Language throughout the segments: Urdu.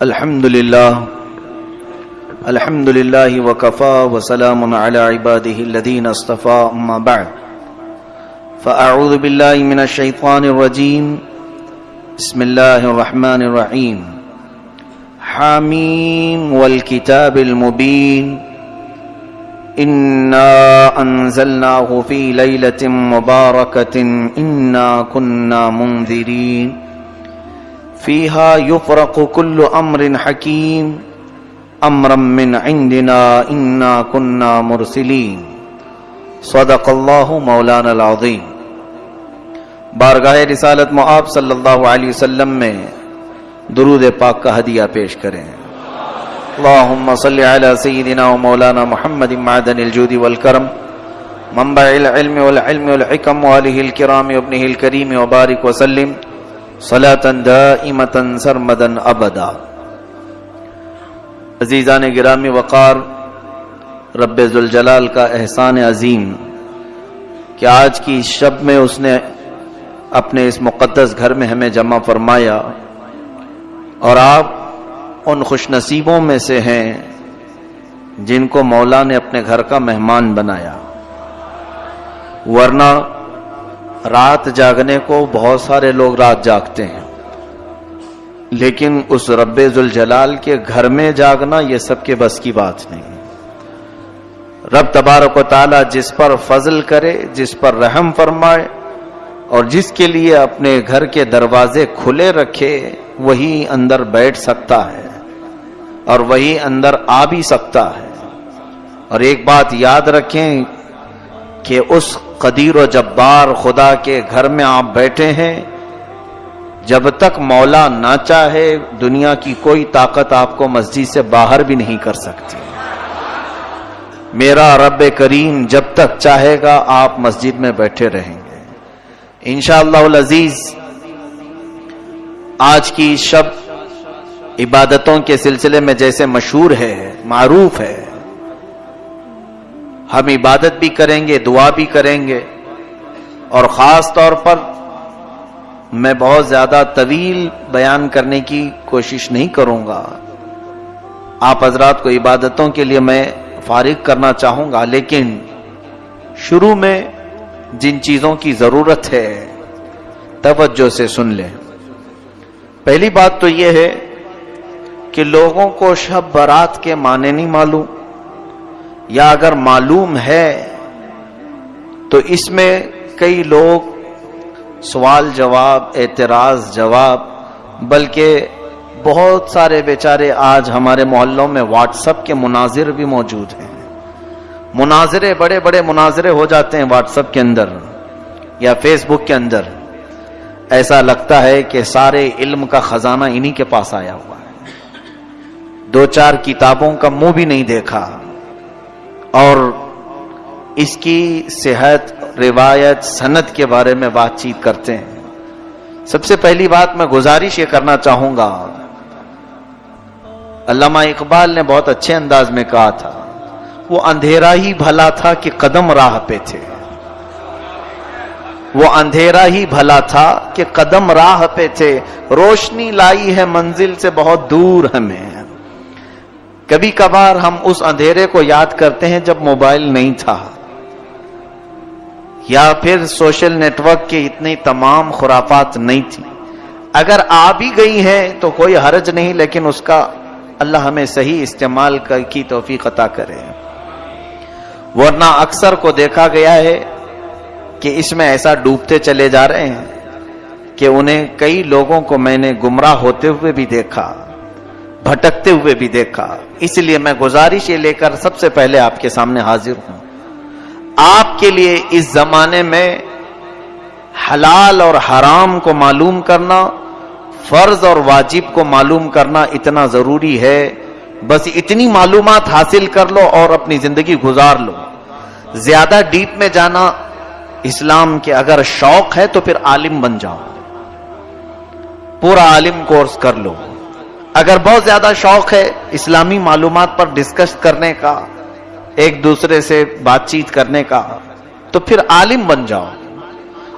الحمد لله الحمد لله وكفى وسلام على عباده الذين اصطفى، أما بعد. فأعوذ بالله من الشيطان الرجيم. بسم الله الرحمن الرحيم. حاميم والكتاب المبين. إنا أنزلناه في ليلة مباركة، إنا كنا منذرين. فيها يفرق كل أمر حكيم أمرا من عندنا إنا كنا مرسلين صدق الله مولانا العظيم بارگاہ رسالت معاب صلی اللہ علیہ وسلم میں درود پاک کا ہدیہ پیش کریں۔ اللهم صل على سيدنا ومولانا محمد معدن الجود والكرم منبع العلم والعلم والحكم وآله الكرام وابنه الكريم وبارك وسلم صلاة دائمة سرمدا أبدا. عزیزان گرامی، وقار رب ذوالجلال کا احسان عظیم کہ آج کی شب میں اس نے اپنے اس مقدس گھر میں ہمیں جمع فرمایا اور آپ ان خوش نصیبوں میں سے ہیں جن کو مولا نے اپنے گھر کا مہمان بنایا۔ ورنہ رات جاگنے کو بہت سارے لوگ رات جاگتے ہیں۔ لیکن اس رب ذوالجلال کے گھر میں جاگنا یہ سب کے بس کی بات نہیں۔ رب تبارک و تعالی جس پر فضل کرے، جس پر رحم فرمائے اور جس کے لیے اپنے گھر کے دروازے کھلے رکھے، وہی اندر بیٹھ سکتا ہے اور وہی اندر آ بھی سکتا ہے۔ اور ایک بات یاد رکھیں کہ اس قدیر و جبار خدا کے گھر میں آپ بیٹھے ہیں۔ جب تک مولا نہ چاہے، دنیا کی کوئی طاقت آپ کو مسجد سے باہر بھی نہیں کر سکتی۔ میرا رب کریم جب تک چاہے گا، آپ مسجد میں بیٹھے رہیں گے۔ انشاءاللہ العزیز، آج کی شب عبادتوں کے سلسلے میں جیسے مشہور ہے، معروف ہے۔ ہم عبادت بھی کریں گے، دعا بھی کریں گے۔ اور خاص طور پر میں بہت زیادہ طویل بیان کرنے کی کوشش نہیں کروں گا۔ آپ حضرات کو عبادتوں کے لیے میں فارغ کرنا چاہوں گا، لیکن شروع میں جن چیزوں کی ضرورت ہے، توجہ سے سن لیں۔ پہلی بات تو یہ ہے کہ لوگوں کو شب برات کے معنی نہیں معلوم۔ یا اگر معلوم ہے، تو اس میں کئی لوگ سوال جواب، اعتراض جواب، بلکہ بہت سارے بیچارے آج ہمارے محلوں میں واٹس اپ کے مناظر بھی موجود ہیں۔ مناظرے بڑے بڑے مناظرے ہو جاتے ہیں واٹس اپ کے اندر یا فیس بک کے اندر۔ ایسا لگتا ہے کہ سارے علم کا خزانہ انہی کے پاس آیا ہوا ہے۔ دو چار کتابوں کا منہ بھی نہیں دیکھا۔ اور اس کی صحت، روایت صنعت کے بارے میں بات چیت کرتے ہیں۔ سب سے پہلی بات میں گزارش یہ کرنا چاہوں گا۔ علامہ اقبال نے بہت اچھے انداز میں کہا تھا، وہ اندھیرا ہی بھلا تھا کہ قدم راہ پہ تھے۔ وہ اندھیرا ہی بھلا تھا کہ قدم راہ پہ تھے۔ روشنی لائی ہے منزل سے، بہت دور ہمیں۔ کبھی کبھار ہم اس اندھیرے کو یاد کرتے ہیں جب موبائل نہیں تھا۔ یا پھر سوشل نیٹ ورک کے اتنی تمام خرافات نہیں تھی۔ اگر آ بھی گئی ہیں تو کوئی حرج نہیں، لیکن اس کا اللہ ہمیں صحیح استعمال کی توفیق عطا کرے۔ ورنہ اکثر کو دیکھا گیا ہے کہ اس میں ایسا ڈوبتے چلے جا رہے ہیں کہ انہیں کئی لوگوں کو میں نے گمراہ ہوتے ہوئے بھی دیکھا، بھٹکتے ہوئے بھی دیکھا۔ اس لیے میں گزارش یہ لے کر سب سے پہلے آپ کے سامنے حاضر ہوں۔ آپ کے لیے اس زمانے میں حلال اور حرام کو معلوم کرنا، فرض اور واجب کو معلوم کرنا اتنا ضروری ہے۔ بس اتنی معلومات حاصل کر لو اور اپنی زندگی گزار لو۔ زیادہ ڈیپ میں جانا اسلام کے اگر شوق ہے تو پھر عالم بن جاؤ۔ پورا عالم کورس کر لو۔ اگر بہت زیادہ شوق ہے اسلامی معلومات پر ڈسکس کرنے کا، ایک دوسرے سے بات چیت کرنے کا، تو پھر عالم بن جاؤ۔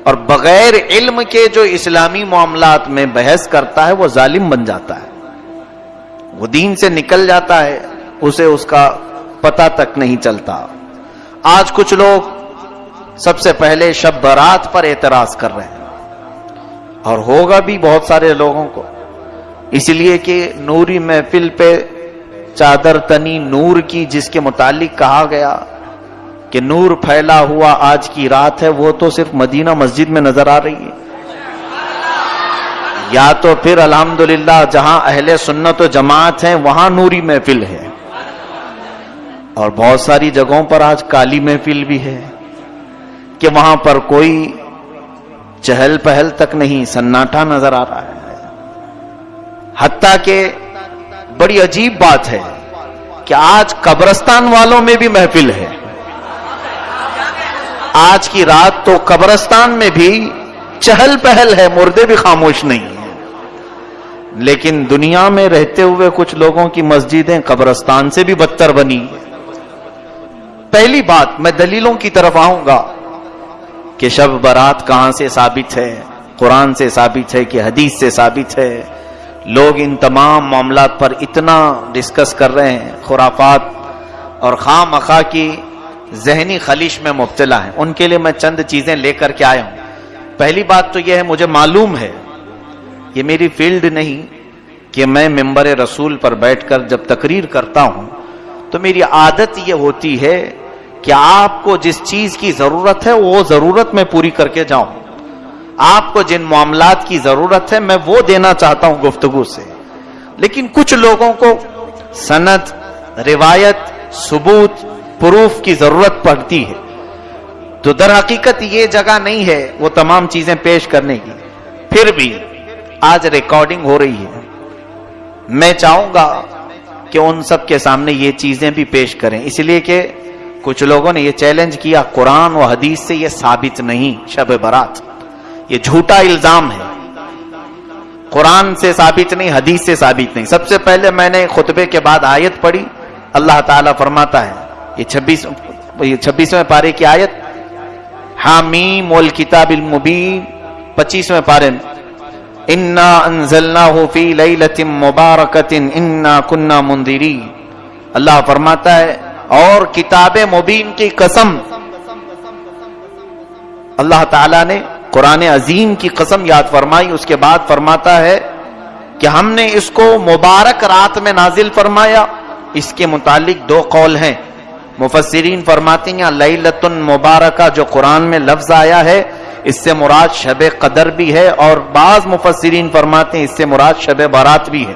اور بغیر علم کے جو اسلامی معاملات میں بحث کرتا ہے، وہ ظالم بن جاتا ہے۔ وہ دین سے نکل جاتا ہے، اسے اس کا پتہ تک نہیں چلتا۔ آج کچھ لوگ سب سے پہلے شب برات پر اعتراض کر رہے ہیں۔ اور ہوگا بھی بہت سارے لوگوں کو۔ اس لیے کہ نوری محفل پہ چادر تنی نور کی جس کے متعلق کہا گیا کہ نور پھیلا ہوا آج کی رات ہے، وہ تو صرف مدینہ مسجد میں نظر آ رہی ہے۔ یا تو پھر الحمدللہ جہاں اہل سنت و جماعت ہیں، وہاں نوری محفل ہے۔ اور بہت ساری جگہوں پر آج کالی محفل بھی ہے۔ کہ وہاں پر کوئی چہل پہل تک نہیں سناٹا نظر آ رہا ہے۔ حتیٰ کہ بڑی عجیب بات ہے کہ آج قبرستان والوں میں بھی محفل ہے۔ آج کی رات تو قبرستان میں بھی چہل پہل ہے، مردے بھی خاموش نہیں ہیں۔ لیکن دنیا میں رہتے ہوئے کچھ لوگوں کی مسجدیں قبرستان سے بھی بدتر بنی۔ پہلی بات، میں دلیلوں کی طرف آؤں گا کہ شب برات کہاں سے ثابت ہے؟ قرآن سے ثابت ہے کہ حدیث سے ثابت ہے؟ لوگ ان تمام معاملات پر اتنا ڈسکس کر رہے ہیں، خرافات اور خواہ مخواہ کی ذہنی خلیش میں مبتلا ہیں۔ ان کے لیے میں چند چیزیں لے کر کے آیا ہوں۔ پہلی بات تو یہ ہے، مجھے معلوم ہے، یہ میری فیلڈ نہیں کہ میں ممبر رسول پر بیٹھ کر جب تقریر کرتا ہوں، تو میری عادت یہ ہوتی ہے کہ آپ کو جس چیز کی ضرورت ہے، وہ ضرورت میں پوری کر کے جاؤں۔ آپ کو جن معاملات کی ضرورت ہے میں وہ دینا چاہتا ہوں گفتگو سے۔ لیکن کچھ لوگوں کو سند، روایت، ثبوت، پروف کی ضرورت پڑتی ہے۔ تو در حقیقت یہ جگہ نہیں ہے وہ تمام چیزیں پیش کرنے کی۔ پھر بھی آج ریکارڈنگ ہو رہی ہے۔ میں چاہوں گا کہ ان سب کے سامنے یہ چیزیں بھی پیش کریں۔ اس لیے کہ کچھ لوگوں نے یہ چیلنج کیا، قرآن و حدیث سے یہ ثابت نہیں، شب برات۔ یہ جھوٹا الزام ہے۔ قرآن سے ثابت نہیں، حدیث سے ثابت نہیں۔ سب سے پہلے میں نے خطبے کے بعد آیت پڑھی۔ اللہ تعالیٰ فرماتا ہے، یہ چھبیس، یہ چھبیسویں پارے کی آیت۔ حامیم والکتاب المبین، پچیسویں پارے۔ میں انا انزلناہ فی لیلت مبارکت انا کننا مندری اللہ فرماتا ہے، اور کتاب مبین کی قسم۔ اللہ تعالی نے قرآن عظیم کی قسم یاد فرمائی، اس کے بعد فرماتا ہے کہ ہم نے اس کو مبارک رات میں نازل فرمایا۔ اس کے متعلق دو قول ہیں۔ مفسرین فرماتی ہیں لیلت مبارکہ جو قرآن میں لفظ آیا ہے، اس سے مراد شب قدر بھی ہے۔ اور بعض مفسرین فرماتے ہیں، اس سے مراد شب بارات بھی ہے۔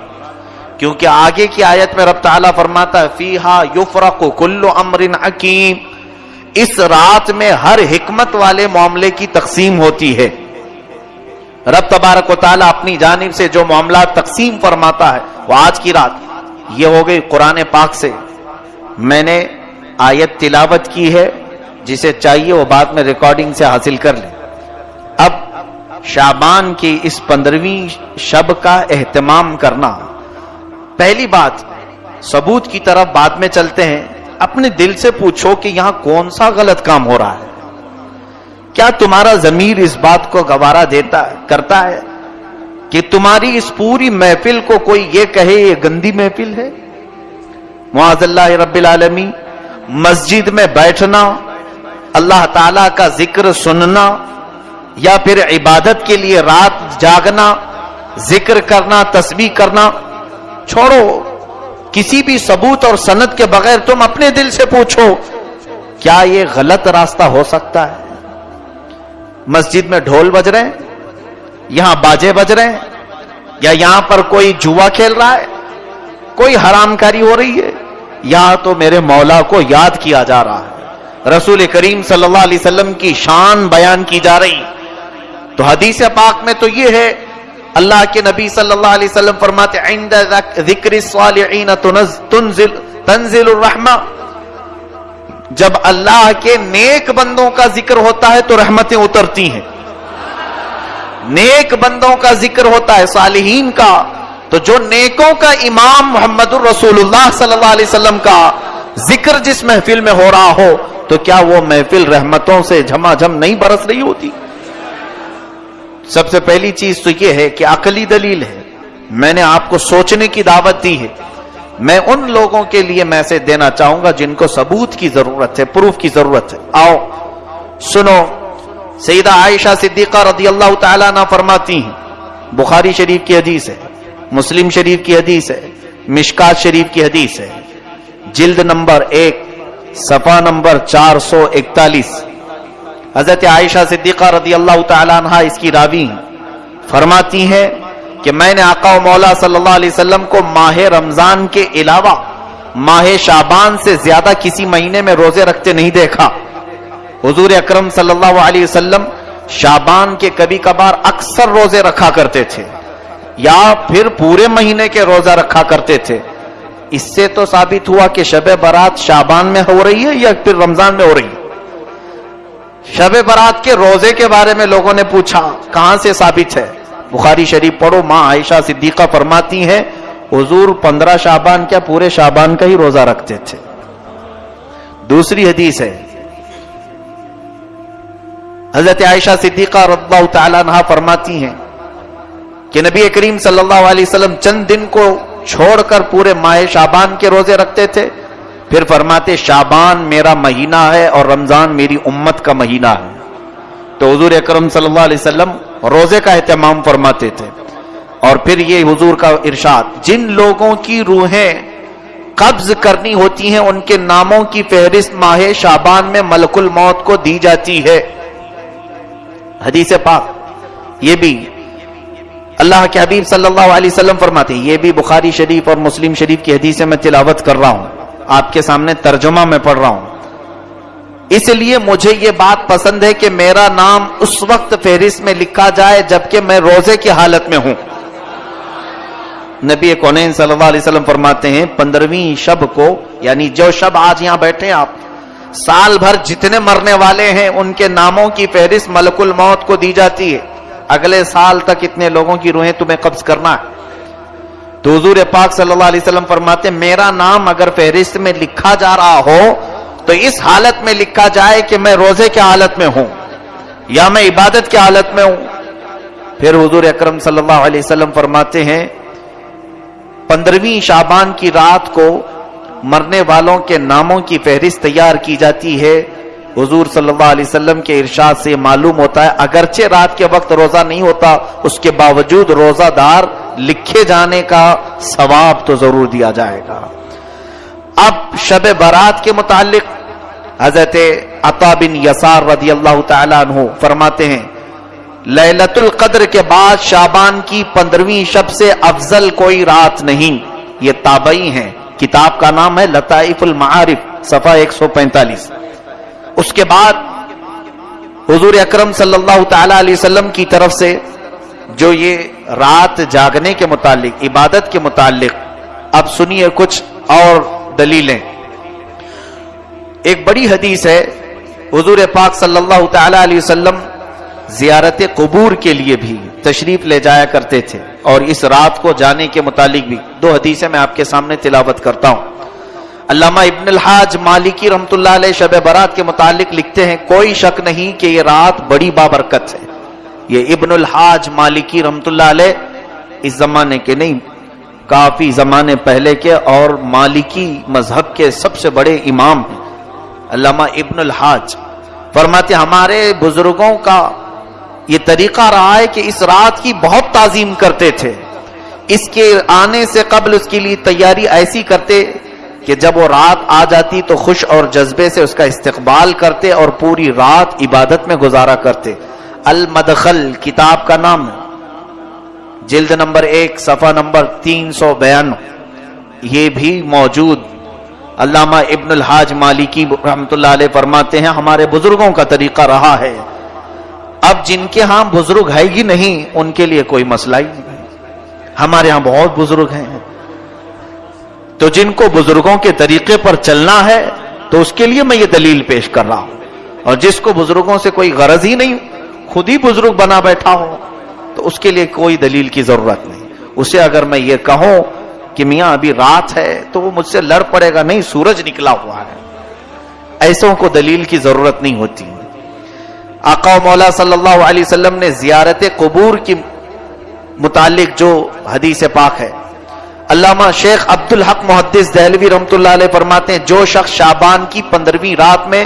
کیونکہ آگے کی آیت میں رب تعالیٰ فرماتا ہے، فیہا یفرق کل امر حکیم۔ اس رات میں ہر حکمت والے معاملے کی تقسیم ہوتی ہے۔ رب تبارک و تعالیٰ اپنی جانب سے جو معاملات تقسیم فرماتا ہے، وہ آج کی رات، یہ ہو گئی قرآن پاک سے۔ میں نے آیت تلاوت کی ہے، جسے چاہیے وہ بعد میں ریکارڈنگ سے حاصل کر لیں۔ اب شابان کی اس پندرہویں شب کا اہتمام کرنا۔ پہلی بات، ثبوت کی طرف بعد میں چلتے ہیں۔ اپنے دل سے پوچھو کہ یہاں کون سا غلط کام ہو رہا ہے۔ کیا تمہارا ضمیر اس بات کو گوارا دیتا، کرتا ہے کہ تمہاری اس پوری محفل کو کوئی یہ کہے یہ گندی محفل ہے؟ معاذ اللہ رب العالمی مسجد میں بیٹھنا، اللہ تعالی کا ذکر سننا یا پھر عبادت کے لیے رات جاگنا، ذکر کرنا، تسبیح کرنا، چھوڑو۔ کسی بھی ثبوت اور سند کے بغیر تم اپنے دل سے پوچھو، کیا یہ غلط راستہ ہو سکتا ہے؟ مسجد میں ڈھول بج رہے ہیں؟ یہاں باجے بج رہے ہیں؟ یا یہاں پر کوئی جوا کھیل رہا ہے؟ کوئی حرام کاری ہو رہی ہے؟ یا تو میرے مولا کو یاد کیا جا رہا ہے؟ رسول کریم صلی اللہ علیہ وسلم کی شان بیان کی جا رہی۔ تو حدیث پاک میں تو یہ ہے اللہ کے نبی صلی اللہ علیہ وسلم فرماتے عند ذکر الصالحین تنزل تنزل الرحمہ. جب اللہ کے نیک بندوں کا ذکر ہوتا ہے تو رحمتیں اترتی ہیں۔ نیک بندوں کا ذکر ہوتا ہے، صالحین کا۔ تو جو نیکوں کا امام محمد الرسول اللہ صلی اللہ علیہ وسلم کا ذکر جس محفل میں ہو رہا ہو، تو کیا وہ محفل رحمتوں سے جھما جھم نہیں برس رہی ہوتی؟ سب سے پہلی چیز تو یہ ہے کہ عقلی دلیل ہے۔ میں نے آپ کو سوچنے کی دعوت دی ہے۔ میں ان لوگوں کے لیے میسج دینا چاہوں گا جن کو ثبوت کی ضرورت ہے، پروف کی ضرورت ہے۔ آؤ، سنو، سیدہ عائشہ صدیقہ رضی اللہ تعالیٰ نہ فرماتی ہیں۔ بخاری شریف کی حدیث ہے، مسلم شریف کی حدیث ہے، مشکات شریف کی حدیث ہے۔ جلد نمبر ایک صفا نمبر چار سو اکتالیس۔ حضرت عائشہ صدیقہ رضی اللہ تعالیٰ عنہ اس کی راوی فرماتی ہیں کہ میں نے آقا و مولا صلی اللہ علیہ وسلم کو ماہ رمضان کے علاوہ ماہ شابان سے زیادہ کسی مہینے میں روزے رکھتے نہیں دیکھا۔ حضور اکرم صلی اللہ علیہ وسلم شابان کے کبھی کبھار اکثر روزے رکھا کرتے تھے یا پھر پورے مہینے کے روزہ رکھا کرتے تھے۔ اس سے تو ثابت ہوا کہ شب برات شابان میں ہو رہی ہے یا پھر رمضان میں ہو رہی ہے۔ شب برات کے روزے کے بارے میں لوگوں نے پوچھا، کہاں سے ثابت ہے؟ بخاری شریف پڑھو، ماں عائشہ صدیقہ فرماتی ہیں، حضور پندرہ شابان کیا پورے شابان کا ہی روزہ رکھتے تھے۔ دوسری حدیث ہے، حضرت عائشہ صدیقہ رضی اللہ تعالیٰ عنہ فرماتی ہیں کہ نبی کریم صلی اللہ علیہ وسلم چند دن کو چھوڑ کر پورے ماہ شابان کے روزے رکھتے تھے۔ پھر فرماتے شابان میرا مہینہ ہے اور رمضان میری امت کا مہینہ ہے۔ تو حضور اکرم صلی اللہ علیہ وسلم روزے کا اہتمام فرماتے تھے۔ اور پھر یہ حضور کا ارشاد، جن لوگوں کی روحیں قبض کرنی ہوتی ہیں، ان کے ناموں کی فہرست ماہ شابان میں ملک الموت کو دی جاتی ہے۔ حدیث پاک، یہ بھی اللہ کے حبیب صلی اللہ علیہ وسلم فرماتے یہ بھی بخاری شریف اور مسلم شریف کی حدیث میں تلاوت کر رہا ہوں۔ آپ کے سامنے ترجمہ میں پڑھ رہا ہوں۔ اس لیے مجھے یہ بات پسند ہے کہ میرا نام اس وقت فہرست میں لکھا جائے جبکہ میں روزے کی حالت میں ہوں۔ نبی کونین صلی اللہ علیہ وسلم فرماتے ہیں، پندرہویں شب کو یعنی جو شب آج یہاں بیٹھے آپ، سال بھر جتنے مرنے والے ہیں، ان کے ناموں کی فہرست ملک الموت کو دی جاتی ہے۔ اگلے سال تک اتنے لوگوں کی روحیں تمہیں قبض کرنا ہے۔ تو حضور پاک صلی اللہ علیہ وسلم فرماتے میرا نام اگر فہرست میں لکھا جا رہا ہو، تو اس حالت میں لکھا جائے کہ میں روزے کی حالت میں ہوں، یا میں عبادت کی حالت میں ہوں۔ پھر حضور اکرم صلی اللہ علیہ وسلم فرماتے ہیں، پندرہویں شابان کی رات کو مرنے والوں کے ناموں کی فہرست تیار کی جاتی ہے۔ حضور صلی اللہ علیہ وسلم کے ارشاد سے معلوم ہوتا ہے، اگرچہ رات کے وقت روزہ نہیں ہوتا، اس کے باوجود روزہ دار لکھے جانے کا ثواب تو ضرور دیا جائے گا۔ اب شب برات کے متعلق حضرت عطا بن یسار رضی اللہ تعالیٰ عنہ فرماتے ہیں لیلت القدر کے بعد شابان کی پندرہویں شب سے افضل کوئی رات نہیں۔ یہ تابعی ہیں۔ کتاب کا نام ہے لطائف المعارف، صفحہ ایک سو پینتالیس۔ اس کے بعد حضور اکرم صلی اللہ تعالی علیہ وسلم کی طرف سے جو یہ رات جاگنے کے متعلق، عبادت کے متعلق، اب سنیے کچھ اور دلیلیں۔ ایک بڑی حدیث ہے، حضور پاک صلی اللہ تعالی علیہ وسلم زیارت قبور کے لیے بھی تشریف لے جایا کرتے تھے۔ اور اس رات کو جانے کے متعلق بھی دو حدیثیں میں آپ کے سامنے تلاوت کرتا ہوں۔ علامہ ابن الحاج مالکی رحمت اللہ علیہ شب برات کے متعلق لکھتے ہیں، کوئی شک نہیں کہ یہ رات بڑی بابرکت ہے۔ یہ ابن الحاج مالکی رحمت اللہ علیہ اس زمانے کے نہیں، کافی زمانے پہلے کے اور مالکی مذہب کے سب سے بڑے امام ہیں۔ علامہ ابن الحاج فرماتے ہمارے بزرگوں کا یہ طریقہ رہا ہے کہ اس رات کی بہت تعظیم کرتے تھے۔ اس کے آنے سے قبل اس کے لیے تیاری ایسی کرتے کہ جب وہ رات آ جاتی تو خوش اور جذبے سے اس کا استقبال کرتے اور پوری رات عبادت میں گزارا کرتے۔ المدخل، کتاب کا نام۔ جلد نمبر ایک، صفحہ نمبر تین سو بیان یہ بھی موجود۔ علامہ ابن الحاج مالکی رحمت اللہ علیہ فرماتے ہیں، ہمارے بزرگوں کا طریقہ رہا ہے۔ اب جن کے ہاں بزرگ ہے ہی نہیں، ان کے لیے کوئی مسئلہ ہی نہیں۔ ہمارے ہاں بہت بزرگ ہیں۔ تو جن کو بزرگوں کے طریقے پر چلنا ہے، تو اس کے لیے میں یہ دلیل پیش کر رہا ہوں۔ اور جس کو بزرگوں سے کوئی غرض ہی نہیں، خود ہی بزرگ بنا بیٹھا ہو، تو اس کے لیے کوئی دلیل کی ضرورت نہیں۔ اسے اگر میں یہ کہوں کہ میاں ابھی رات ہے، تو وہ مجھ سے لڑ پڑے گا، نہیں، سورج نکلا ہوا ہے۔ ایسوں کو دلیل کی ضرورت نہیں ہوتی۔ آقا و مولا صلی اللہ علیہ وسلم نے زیارت قبور کی متعلق جو حدیث پاک ہے علامہ شیخ عبد الحق محدث دہلوی رحمت اللہ علیہ فرماتے ہیں، جو شخص شابان کی پندرہویں رات میں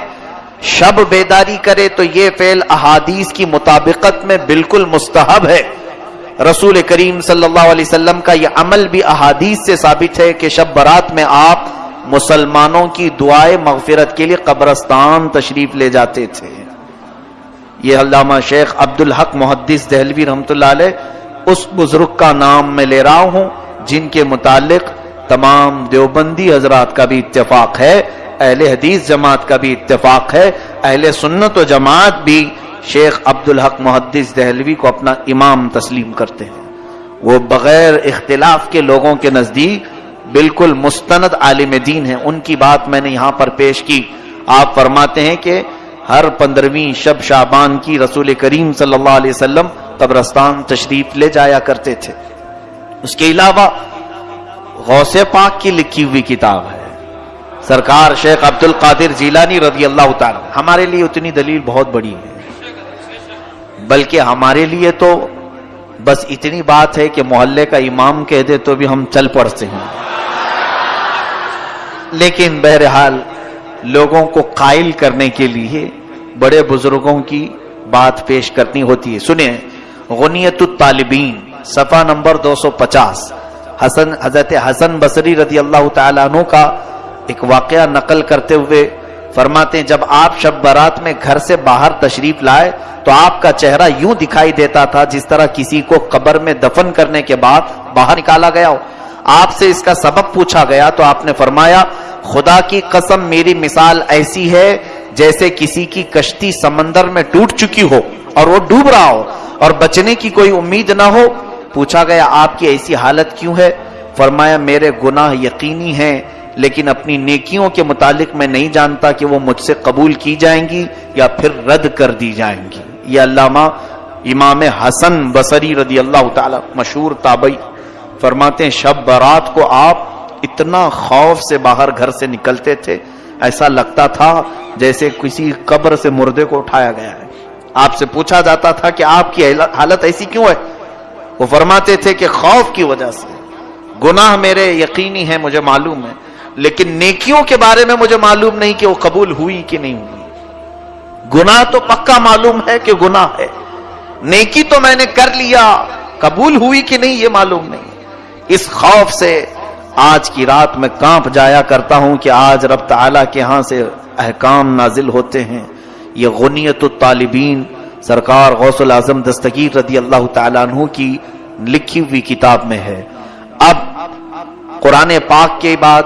شب بیداری کرے تو یہ فعل احادیث کی مطابقت میں بالکل مستحب ہے۔ رسول کریم صلی اللہ علیہ وسلم کا یہ عمل بھی احادیث سے ثابت ہے کہ شب برات میں آپ مسلمانوں کی دعائیں مغفرت کے لیے قبرستان تشریف لے جاتے تھے۔ یہ علامہ شیخ عبد الحق محدث دہلوی رحمت اللہ علیہ اس بزرگ کا نام میں لے رہا ہوں۔ جن کے متعلق تمام دیوبندی حضرات کا بھی اتفاق ہے، اہل حدیث جماعت کا بھی اتفاق ہے، اہل سنت و جماعت بھی شیخ عبد الحق محدث دہلوی کو اپنا امام تسلیم کرتے ہیں۔ وہ بغیر اختلاف کے لوگوں کے نزدیک بالکل مستند عالم دین ہیں۔ ان کی بات میں نے یہاں پر پیش کی۔ آپ فرماتے ہیں کہ ہر پندرہویں شب شابان کی رسول کریم صلی اللہ علیہ وسلم قبرستان تشریف لے جایا کرتے تھے۔ اس کے علاوہ غوث پاک کی لکھی ہوئی کتاب ہے۔ سرکار شیخ عبد القادر جیلانی رضی اللہ تعالی، ہمارے لیے اتنی دلیل بہت بڑی ہے۔ بلکہ ہمارے لیے تو بس اتنی بات ہے کہ محلے کا امام کہہ دے تو بھی ہم چل پڑتے ہیں۔ لیکن بہرحال لوگوں کو قائل کرنے کے لیے بڑے بزرگوں کی بات پیش کرنی ہوتی ہے۔ سنیں غنیت الطالبین صفحہ نمبر دو سو پچاس۔ حسن، حضرت حسن بصری رضی اللہ تعالیٰ عنہ کا ایک واقعہ نقل کرتے ہوئے فرماتے ہیں، جب آپ شب برات میں گھر سے باہر تشریف لائے تو آپ کا چہرہ یوں دکھائی دیتا تھا جس طرح کسی کو قبر میں دفن کرنے کے بعد باہر نکالا گیا ہو۔ آپ سے اس کا سبب پوچھا گیا تو آپ نے فرمایا، خدا کی قسم میری مثال ایسی ہے جیسے کسی کی کشتی سمندر میں ٹوٹ چکی ہو اور وہ ڈوب رہا ہو اور بچنے کی کوئی امید نہ ہو۔ پوچھا گیا، آپ کی ایسی حالت کیوں ہے؟ فرمایا، میرے گناہ یقینی ہیں، لیکن اپنی نیکیوں کے متعلق میں نہیں جانتا کہ وہ مجھ سے قبول کی جائیں گی یا پھر رد کر دی جائیں گی۔ یہ علامہ امام حسن بصری رضی اللہ تعالی مشہور تابعی فرماتے ہیں، شب برات کو آپ اتنا خوف سے باہر گھر سے نکلتے تھے، ایسا لگتا تھا جیسے کسی قبر سے مردے کو اٹھایا گیا ہے۔ آپ سے پوچھا جاتا تھا کہ آپ کی حالت ایسی کیوں ہے؟ وہ فرماتے تھے کہ خوف کی وجہ سے۔ گناہ میرے یقینی ہے مجھے معلوم ہے۔ لیکن نیکیوں کے بارے میں مجھے معلوم نہیں کہ وہ قبول ہوئی کہ نہیں ہوئی۔ گناہ تو پکا معلوم ہے کہ گناہ ہے۔ نیکی تو میں نے کر لیا، قبول ہوئی کہ نہیں یہ معلوم نہیں۔ اس خوف سے آج کی رات میں کانپ جایا کرتا ہوں کہ آج رب تعالیٰ کے ہاں سے احکام نازل ہوتے ہیں۔ یہ غنیت الطالبین سرکار غوث العظم دستگیر رضی اللہ تعالیٰ عنہ کی لکھی ہوئی کتاب میں ہے۔ اب قرآن پاک کے بعد،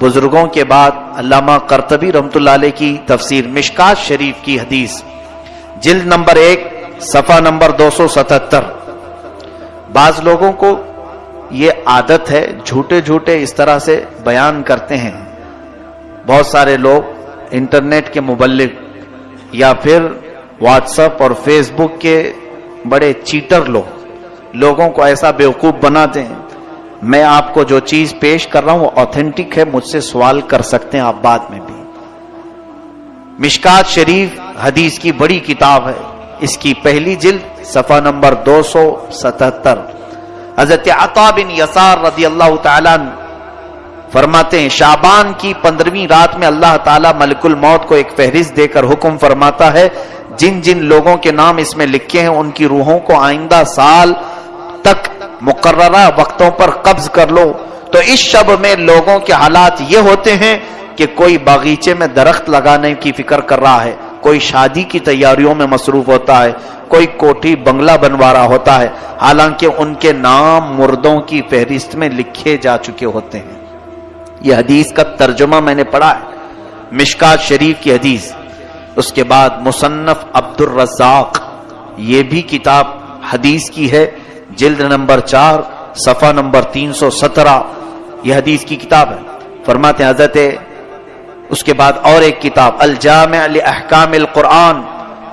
بزرگوں کے بعد علامہ کرتبی رحمت اللہ علیہ کی تفسیر مشکات شریف کی حدیث، جلد نمبر ایک، صفحہ نمبر دو سو ستہتر۔ بعض لوگوں کو یہ عادت ہے، جھوٹے جھوٹے اس طرح سے بیان کرتے ہیں۔ بہت سارے لوگ انٹرنیٹ کے مبلک یا پھر واٹس اپ اور فیس بک کے بڑے چیٹر لوگ، لوگوں کو ایسا بیوقوف بناتے ہیں۔ میں آپ کو جو چیز پیش کر رہا ہوں وہ اوتھینٹک ہے، مجھ سے سوال کر سکتے ہیں آپ بعد میں بھی۔ مشکات شریف حدیث کی بڑی کتاب ہے۔ اس کی پہلی جلد صفحہ نمبر دو سو ستہتر۔ حضرت عطا بن یسار رضی اللہ تعالیٰ فرماتے ہیں شابان کی پندرہویں رات میں اللہ تعالیٰ ملک الموت کو ایک فہرست دے کر حکم فرماتا ہے جن جن لوگوں کے نام اس میں لکھے ہیں، ان کی روحوں کو آئندہ سال تک مقررہ وقتوں پر قبض کر لو۔ تو اس شب میں لوگوں کے حالات یہ ہوتے ہیں کہ کوئی باغیچے میں درخت لگانے کی فکر کر رہا ہے، کوئی شادی کی تیاریوں میں مصروف ہوتا ہے، کوئی کوٹھی بنگلہ بنوا رہا ہوتا ہے۔ حالانکہ ان کے نام مردوں کی فہرست میں لکھے جا چکے ہوتے ہیں۔ یہ حدیث کا ترجمہ میں نے پڑھا ہے، مشکات شریف کی حدیث۔ اس کے بعد مصنف عبد الرزاق یہ بھی کتاب حدیث کی ہے، جلد نمبر چار، صفحہ نمبر تین سو سترہ، یہ حدیث کی کتاب ہے۔ فرماتے ہیں، حضرت، اس کے بعد اور ایک کتاب، الجامع لأحکام القرآن،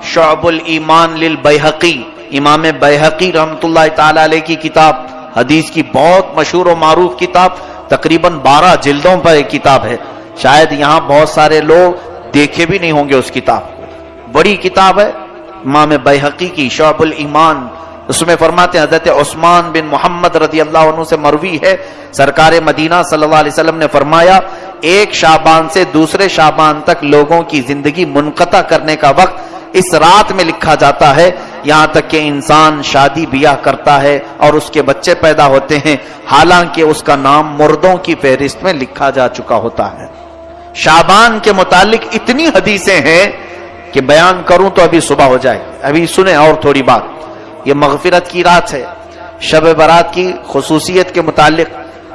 شعب الایمان للبیحقی امام بیحقی رحمت اللہ تعالی علیہ کی کتاب، حدیث کی بہت مشہور و معروف کتاب، تقریباً بارہ جلدوں پر ایک کتاب ہے۔ شاید یہاں بہت سارے لوگ دیکھے بھی نہیں ہوں گے اس کتاب کو۔ بڑی کتاب ہے، امام بیحقی کی شعب الایمان۔ اس میں فرماتے ہیں، حضرت عثمان بن محمد رضی اللہ عنہ سے مروی ہے۔ سرکار مدینہ صلی اللہ علیہ وسلم نے فرمایا، ایک شابان سے دوسرے شابان تک لوگوں کی زندگی منقطع کرنے کا وقت اس رات میں لکھا جاتا ہے۔ یہاں تک کہ انسان شادی بیاہ کرتا ہے اور اس کے بچے پیدا ہوتے ہیں۔ حالانکہ اس کا نام مردوں کی فہرست میں لکھا جا چکا ہوتا ہے۔ شابان کے متعلق اتنی حدیثیں ہیں کہ بیان کروں تو ابھی صبح ہو جائے۔ ابھی سنیں اور تھوڑی بات۔ یہ مغفرت کی رات ہے۔ شب برات کی خصوصیت کے متعلق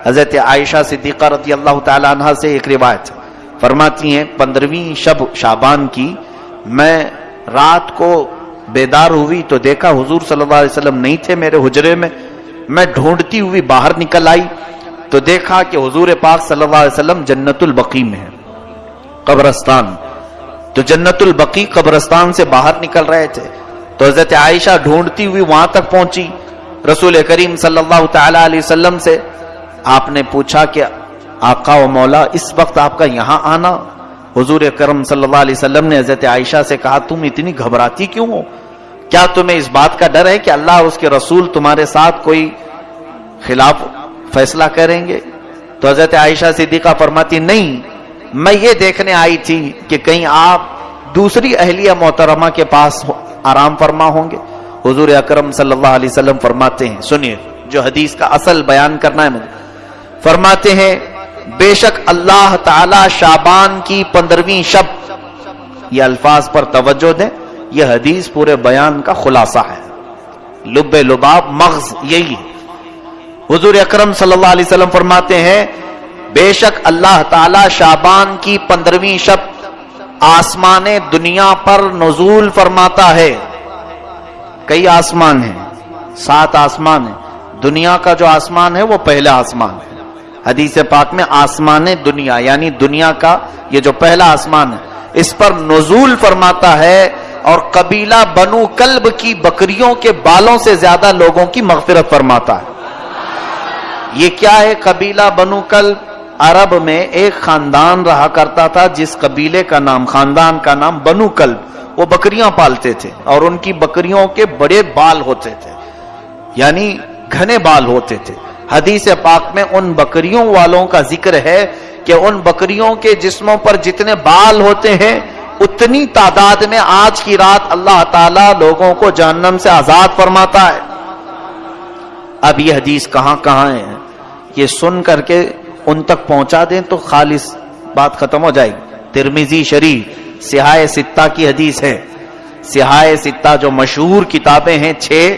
حضرت عائشہ صدیقہ رضی اللہ تعالی عنہ سے ایک روایت فرماتی ہیں، پندرہویں شب شابان کی میں رات کو بیدار ہوئی تو دیکھا حضور صلی اللہ علیہ وسلم نہیں تھے میرے حجرے میں۔ میں ڈھونڈتی ہوئی باہر نکل آئی تو دیکھا کہ حضور پاک صلی اللہ علیہ وسلم جنت البقی میں ہے قبرستان۔ تو جنت البقی قبرستان سے باہر نکل رہے تھے۔ تو حضرت عائشہ ڈھونڈتی ہوئی وہاں تک پہنچی۔ رسول کریم صلی اللہ تعالی علیہ وسلم سے آپ نے پوچھا کہ آقا و مولا، اس وقت آپ کا یہاں آنا؟ حضور کرم صلی اللہ علیہ وسلم نے حضرت عائشہ سے کہا، تم اتنی گھبراتی کیوں ہو؟ کیا تمہیں اس بات کا ڈر ہے کہ اللہ اور اس کے رسول تمہارے ساتھ کوئی خلاف فیصلہ کریں گے؟ تو حضرت عائشہ صدیقہ فرماتی، نہیں میں یہ دیکھنے آئی تھی کہ کہیں آپ دوسری اہلیہ محترمہ کے پاس آرام فرما ہوں گے۔ حضور اکرم صلی اللہ علیہ وسلم فرماتے ہیں، سنیے، جو حدیث کا اصل بیان کرنا ہے مجھے۔ فرماتے ہیں، بے شک اللہ تعالی شابان کی پندرہویں شب۔ یہ الفاظ پر توجہ دیں، یہ حدیث پورے بیان کا خلاصہ ہے۔ لب لباب مغز یہی ہے۔ حضور اکرم صلی اللہ علیہ وسلم فرماتے ہیں بے شک اللہ تعالی شابان کی پندرہویں شب آسمان دنیا پر نزول فرماتا ہے۔ کئی آسمان ہیں؟ سات آسمان ہیں۔ دنیا کا جو آسمان ہے وہ پہلا آسمان ہے۔ حدیث پاک میں آسمان دنیا یعنی دنیا کا یہ جو پہلا آسمان ہے، اس پر نزول فرماتا ہے اور قبیلہ بنو کلب کی بکریوں کے بالوں سے زیادہ لوگوں کی مغفرت فرماتا ہے۔ یہ کیا ہے؟ قبیلہ بنو کلب عرب میں ایک خاندان رہا کرتا تھا جس قبیلے کا نام، خاندان کا نام بنو کلب۔ وہ بکریاں پالتے تھے اور ان کی بکریوں کے بڑے بال ہوتے تھے یعنی گھنے بال ہوتے تھے۔ حدیث پاک میں ان بکریوں والوں کا ذکر ہے کہ ان بکریوں کے جسموں پر جتنے بال ہوتے ہیں، اتنی تعداد میں آج کی رات اللہ تعالی لوگوں کو جہنم سے آزاد فرماتا ہے۔ اب یہ حدیث کہاں کہاں ہے؟ یہ سن کر کے ان تک پہنچا دیں تو خالص بات ختم ہو جائے گی۔ ترمیزی شریف سہائے ستہ کی حدیث ہے۔ سہائے ستہ جو مشہور کتابیں ہیں چھ،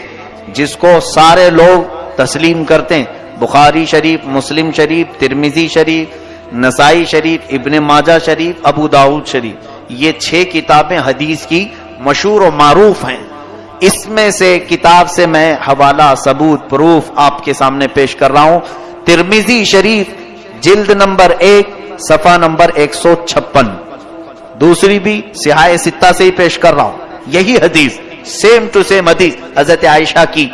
جس کو سارے لوگ تسلیم کرتے ہیں۔ بخاری شریف، مسلم شریف ترمیزی شریف، نسائی شریف، ابن ماجہ شریف، ابو داود شریف۔ یہ چھ کتابیں حدیث کی مشہور و معروف ہیں۔ اس میں سے کتاب سے میں حوالہ ثبوت پروف آپ کے سامنے پیش کر رہا ہوں۔ ترمیزی شریف جلد نمبر ایک، صفحہ نمبر ایک سو چھپن۔ دوسری بھی سہائے ستہ سے ہی پیش کر رہا ہوں۔ یہی حدیث سیم ٹو سیم حدیث حضرت عائشہ کی۔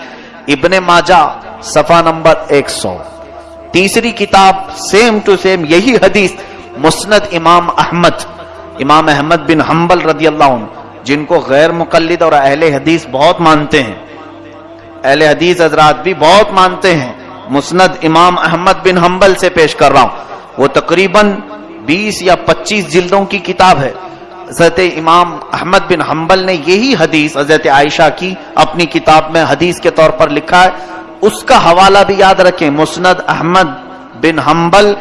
ابن ماجہ، صفحہ نمبر ایک سو۔ تیسری کتاب سیم ٹو سیم یہی حدیث، مسند امام احمد۔ امام احمد بن حنبل رضی اللہ عنہ، جن کو غیر مقلد اور اہل حدیث بہت مانتے ہیں۔ اہل حدیث حضرات بھی بہت مانتے ہیں۔ مسند امام احمد بن حنبل سے پیش کر رہا ہوں۔ وہ تقریباً بیس یا پچیس جلدوں کی کتاب ہے۔ حضرت امام احمد بن حنبل نے یہی حدیث حضرت عائشہ کی اپنی کتاب میں حدیث کے طور پر لکھا ہے۔ اس کا حوالہ بھی یاد رکھیں، مسند احمد بن حنبل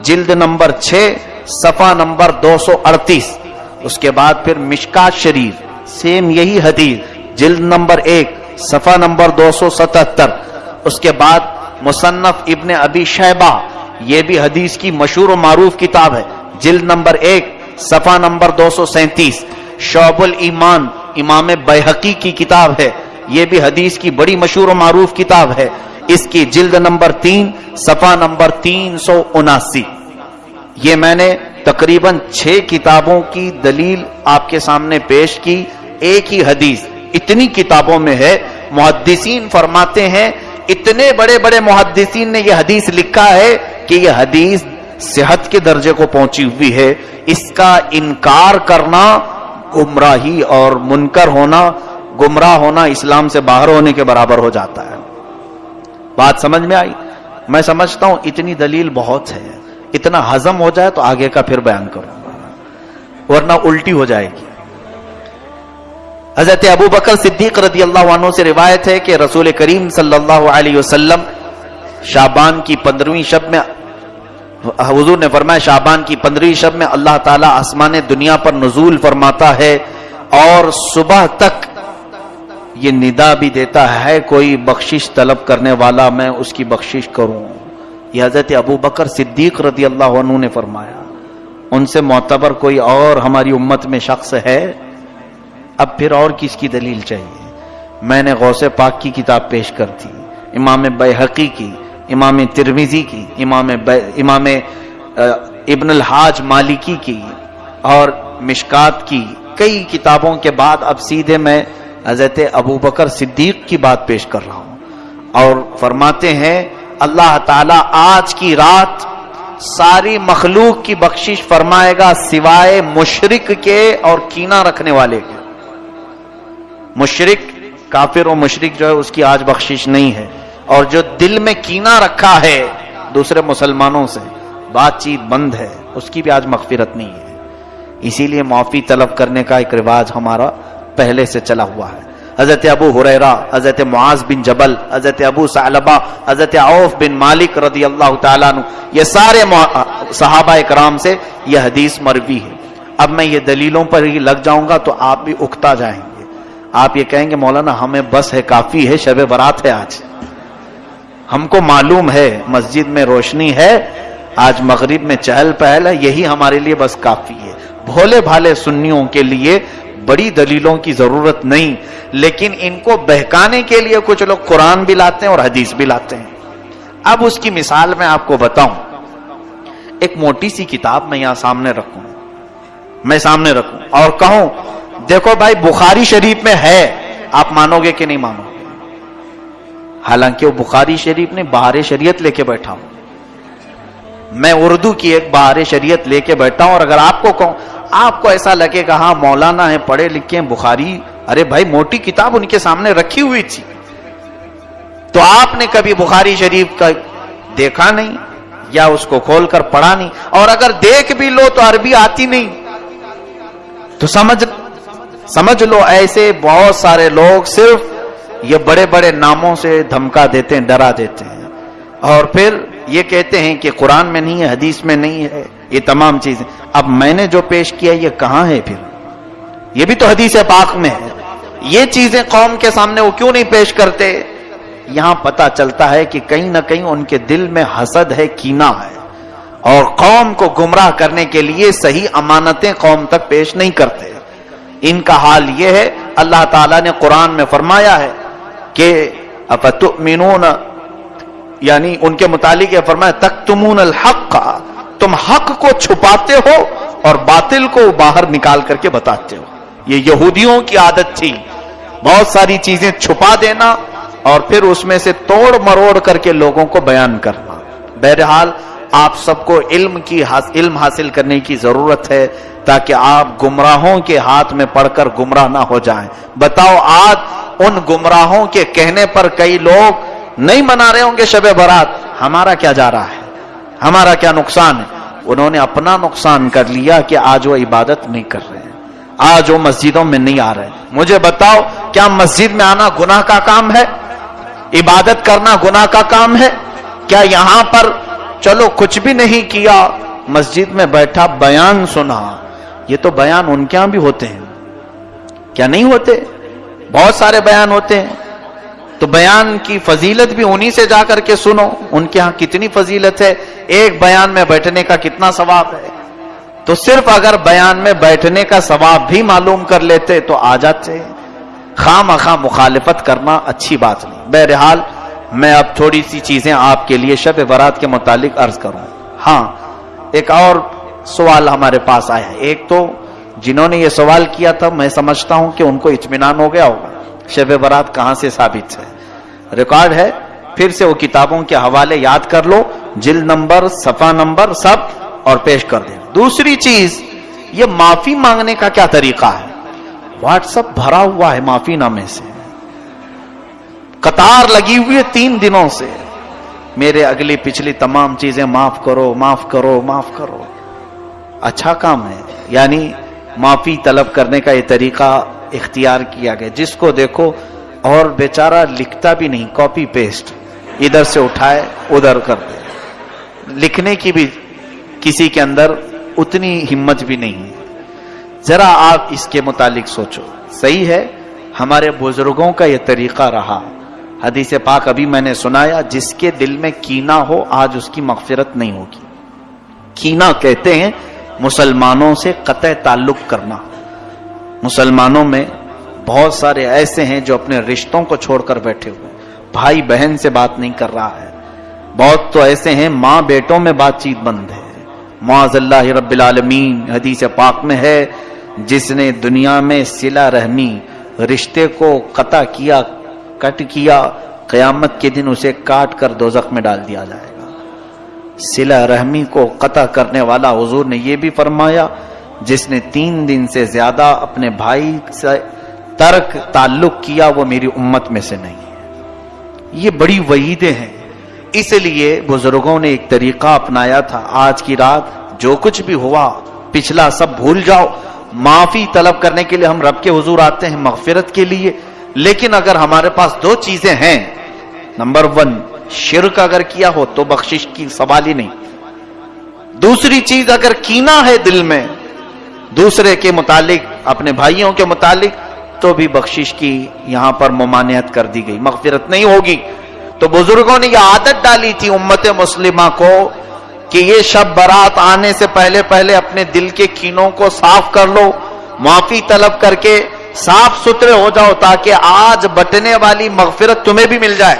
جلد نمبر چھ، صفحہ نمبر دو سو اڑتیس۔ اس کے بعد پھر مشکات شریف، سیم یہی حدیث۔ جلد نمبر ایک، صفحہ نمبر دو سو ستہتر۔ اس کے بعد مصنف ابن ابی شہبہ یہ بھی حدیث کی مشہور و معروف کتاب ہے۔ جلد نمبر ایک، صفحہ نمبر دو سو سینتیس۔ شعب الایمان، امام بحقی کی کتاب ہے۔ یہ بھی حدیث کی بڑی مشہور و معروف کتاب ہے۔ اس کی جلد نمبر تین، صفحہ نمبر تین سو اناسی۔ یہ میں نے تقریباً چھ کتابوں کی دلیل آپ کے سامنے پیش کی۔ ایک ہی حدیث اتنی کتابوں میں ہے۔ محدثین فرماتے ہیں اتنے بڑے بڑے محدثین نے یہ حدیث لکھا ہے کہ یہ حدیث صحت کے درجے کو پہنچی ہوئی ہے۔ اس کا انکار کرنا، گمراہی اور منکر ہونا، گمراہ ہونا اسلام سے باہر ہونے کے برابر ہو جاتا ہے۔ بات سمجھ میں آئی؟ میں سمجھتا ہوں اتنی دلیل بہت ہے۔ اتنا ہزم ہو جائے تو آگے کا پھر بیان کروں۔ گا ورنہ الٹی ہو جائے گی۔ حضرت ابو بکر صدیق رضی اللہ عنہ سے روایت ہے کہ رسول کریم صلی اللہ علیہ وسلم شابان کی پندرہویں شب میں حضور نے فرمایا شابان کی پندرہویں شب میں اللہ تعالیٰ آسمان دنیا پر نزول فرماتا ہے اور صبح تک یہ ندا بھی دیتا ہے کوئی بخشش طلب کرنے والا میں اس کی بخشش کروں۔ یہ حضرت ابو بکر صدیق رضی اللہ عنہ نے فرمایا۔ ان سے معتبر کوئی اور ہماری امت میں شخص ہے؟ اب پھر اور کس کی دلیل چاہیے؟ میں نے غوث پاک کی کتاب پیش کر دی، امام بحقی کی، امام ترمیزی کی، امام امام ابن الحاج مالکی کی اور مشکات کی کئی کتابوں کے بعد اب سیدھے میں حضرت ابو بکر صدیق کی بات پیش کر رہا ہوں۔ اور فرماتے ہیں، اللہ تعالی آج کی رات ساری مخلوق کی بخشش فرمائے گا سوائے مشرق کے اور کینا رکھنے والے کے۔ مشرق کافر و مشرق جو ہے اس کی آج بخشش نہیں ہے اور جو دل میں کینا رکھا ہے دوسرے مسلمانوں سے، بات چیت بند ہے، اس کی بھی آج مغفرت نہیں ہے۔ اسی لیے معافی طلب کرنے کا ایک رواج ہمارا پہلے سے چلا ہوا ہے۔ حضرت ابو حریرا حضرت معاذ بن جبل، حضرت ابو سعلبہ، حضرت عوف بن مالک رضی اللہ تعالیٰ عنہ، یہ سارے صحابہ کرام سے یہ حدیث مروی ہے۔ اب میں یہ دلیلوں پر ہی لگ جاؤں گا تو آپ بھی اکتا جائیں۔ گے آپ یہ کہیں گے، مولانا ہمیں بس ہے، کافی ہے، شب برات ہے آج۔ ہم کو معلوم ہے، مسجد میں روشنی ہے، آج مغرب میں چہل پہل ہے، یہی ہمارے لیے بس کافی ہے۔ بھولے بھالے سنیوں کے لیے بڑی دلیلوں کی ضرورت نہیں، لیکن ان کو بہکانے کے لیے کچھ لوگ قرآن بھی لاتے ہیں اور حدیث بھی لاتے ہیں۔ اب اس کی مثال میں آپ کو بتاؤں۔ ایک موٹی سی کتاب میں یہاں سامنے رکھوں۔ میں سامنے رکھوں اور کہوں دیکھو بھائی، بخاری شریف میں ہے۔ آپ مانو گے کہ نہیں مانو؟ گے حالانکہ وہ بخاری شریف نے بہار شریعت لے کے بیٹھا ہوں۔ میں اردو کی ایک بہار شریعت لے کے بیٹھا ہوں اور اگر آپ کو کہوں، آپ کو ایسا لگے گا ہاں مولانا ہے پڑھے لکھے ہیں، بخاری، ارے بھائی، موٹی کتاب ان کے سامنے رکھی ہوئی تھی۔ تو آپ نے کبھی بخاری شریف کا دیکھا نہیں یا اس کو کھول کر پڑھا نہیں؟ اور اگر دیکھ بھی لو تو عربی آتی نہیں۔ تو سمجھ سمجھ لو، ایسے بہت سارے لوگ صرف یہ بڑے بڑے ناموں سے دھمکا دیتے ہیں، ڈرا دیتے ہیں۔ اور پھر یہ کہتے ہیں کہ قرآن میں نہیں ہے، حدیث میں نہیں ہے، یہ تمام چیزیں۔ اب میں نے جو پیش کیا، یہ کہاں ہے پھر؟ یہ بھی تو حدیث پاک میں ہے۔ یہ چیزیں قوم کے سامنے وہ کیوں نہیں پیش کرتے؟ یہاں پتا چلتا ہے کہ کہیں نہ کہیں ان کے دل میں حسد ہے کینا ہے۔ اور قوم کو گمراہ کرنے کے لیے صحیح امانتیں قوم تک پیش نہیں کرتے۔ ان کا حال یہ ہے، اللہ تعالیٰ نے قرآن میں فرمایا ہے کہ افتؤمنون یعنی ان کے متعلق یہ فرمایا تک تمون الحق کا تم حق کو چھپاتے ہو اور باطل کو باہر نکال کر کے بتاتے ہو۔ یہ یہودیوں کی عادت تھی۔ بہت ساری چیزیں چھپا دینا اور پھر اس میں سے توڑ مروڑ کر کے لوگوں کو بیان کرنا۔ بہرحال آپ سب کو علم کی علم حاصل کرنے کی ضرورت ہے تاکہ آپ گمراہوں کے ہاتھ میں پڑھ کر گمراہ نہ ہو جائیں۔ بتاؤ آج ان گمراہوں کے کہنے پر کئی لوگ نہیں منا رہے ہوں گے شب برات۔ ہمارا کیا جا رہا ہے؟ ہمارا کیا نقصان ہے؟ انہوں نے اپنا نقصان کر لیا کہ آج وہ عبادت نہیں کر رہے ہیں۔ آج وہ مسجدوں میں نہیں آ رہے۔ مجھے بتاؤ، کیا مسجد میں آنا گناہ کا کام ہے؟ عبادت کرنا گناہ کا کام ہے؟ کیا یہاں پر چلو کچھ بھی نہیں کیا، مسجد میں بیٹھا، بیان سنا۔ یہ تو بیان ان کے یہاں بھی ہوتے ہیں۔ کیا نہیں ہوتے؟ بہت سارے بیان ہوتے ہیں۔ تو بیان کی فضیلت بھی انہی سے جا کر کے سنو۔ ان کے ہاں کتنی فضیلت ہے؟ ایک بیان میں بیٹھنے کا کتنا ثواب ہے؟ تو صرف اگر بیان میں بیٹھنے کا ثواب بھی معلوم کر لیتے تو آ جاتے۔ خواہ مخواہ مخالفت کرنا اچھی بات نہیں۔ بہرحال میں اب تھوڑی سی چیزیں آپ کے لیے شب برات کے متعلق عرض کروں۔ ہاں ایک اور سوال ہمارے پاس آیا ایک تو جنہوں نے یہ سوال کیا تھا، میں سمجھتا ہوں کہ ان کو اطمینان ہو گیا ہوگا۔ شب برات کہاں سے ثابت ہے؟ ریکارڈ ہے، پھر سے وہ کتابوں کے حوالے یاد کر لو۔ جلد نمبر صفا نمبر سب اور پیش کر دیں۔ دوسری چیز، یہ معافی مانگنے کا کیا طریقہ ہے؟ واٹس اپ بھرا ہوا ہے معافی نامے سے۔ قطار لگی ہوئی ہے تین دنوں سے۔ میرے اگلی پچھلی تمام چیزیں معاف کرو معاف کرو معاف کرو۔ اچھا کام ہے۔ یعنی معافی طلب کرنے کا یہ طریقہ اختیار کیا گیا۔ جس کو دیکھو اور بیچارہ لکھتا بھی نہیں کاپی پیسٹ ادھر سے اٹھائے، ادھر کر دے۔ لکھنے کی بھی کسی کے اندر اتنی ہمت بھی نہیں ہے۔ ذرا آپ اس کے متعلق سوچو۔ صحیح ہے، ہمارے بزرگوں کا یہ طریقہ رہا۔ حدیث پاک ابھی میں نے سنایا، جس کے دل میں کینا ہو، آج اس کی مغفرت نہیں ہوگی۔ کینا کہتے ہیں مسلمانوں سے قطع تعلق کرنا۔ مسلمانوں میں بہت سارے ایسے ہیں جو اپنے رشتوں کو چھوڑ کر بیٹھے ہوئے بھائی بہن سے بات نہیں کر رہا ہے۔ بہت تو ایسے ہیں ماں بیٹوں میں بات چیت بند ہے۔ معاذ اللہ رب العالمین حدیث پاک میں ہے، جس نے دنیا میں سلا رحمی، رشتے کو قطع کیا کٹ کیا، قیامت کے دن اسے کاٹ کر دوزخ میں ڈال دیا جائے گا۔ سلا رحمی کو قطع کرنے والا حضور نے یہ بھی فرمایا، جس نے تین دن سے زیادہ اپنے بھائی سے ترک تعلق کیا، وہ میری امت میں سے نہیں ہے۔ یہ بڑی وعیدیں ہیں۔ اس لیے بزرگوں نے ایک طریقہ اپنایا تھا۔ آج کی رات جو کچھ بھی ہوا، پچھلا سب بھول جاؤ۔ معافی طلب کرنے کے لیے ہم رب کے حضور آتے ہیں، مغفرت کے لیے۔ لیکن اگر ہمارے پاس دو چیزیں ہیں، نمبر ون، شرک اگر کیا ہو تو بخشش کی سوال ہی نہیں۔ دوسری چیز اگر کینا ہے دل میں، دوسرے کے متعلق، اپنے بھائیوں کے متعلق، تو بھی بخشش کی یہاں پر ممانعت کر دی گئی۔ مغفرت نہیں ہوگی۔ تو بزرگوں نے یہ عادت ڈالی تھی امت مسلمہ کو کہ یہ شب برات آنے سے پہلے پہلے اپنے دل کے کینوں کو صاف کر لو، معافی طلب کر کے صاف ستھرے ہو جاؤ تاکہ آج بٹنے والی مغفرت تمہیں بھی مل جائے۔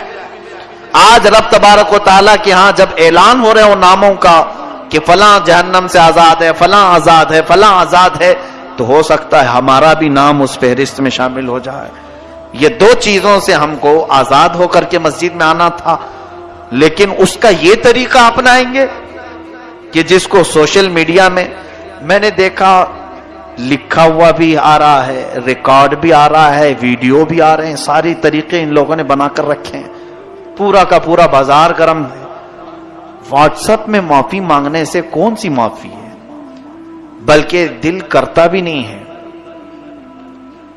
آج رب تبارک و تعالیٰ کے ہاں جب اعلان ہو رہے ہو ناموں کا کہ فلاں جہنم سے آزاد ہے، فلاں آزاد ہے، فلاں آزاد ہے، تو ہو سکتا ہے ہمارا بھی نام اس فہرست میں شامل ہو جائے۔ یہ دو چیزوں سے ہم کو آزاد ہو کر کے مسجد میں آنا تھا۔ لیکن اس کا یہ طریقہ اپنائیں گے کہ جس کو سوشل میڈیا میں میں نے دیکھا لکھا ہوا بھی آ رہا ہے، ریکارڈ بھی آ رہا ہے، ویڈیو بھی آ رہے ہیں، ساری طریقے ان لوگوں نے بنا کر رکھے ہیں۔ پورا کا پورا بازار گرم ہے۔ واٹس ایپ میں معافی مانگنے سے کون سی معافی ہے؟ بلکہ دل کرتا بھی نہیں ہے۔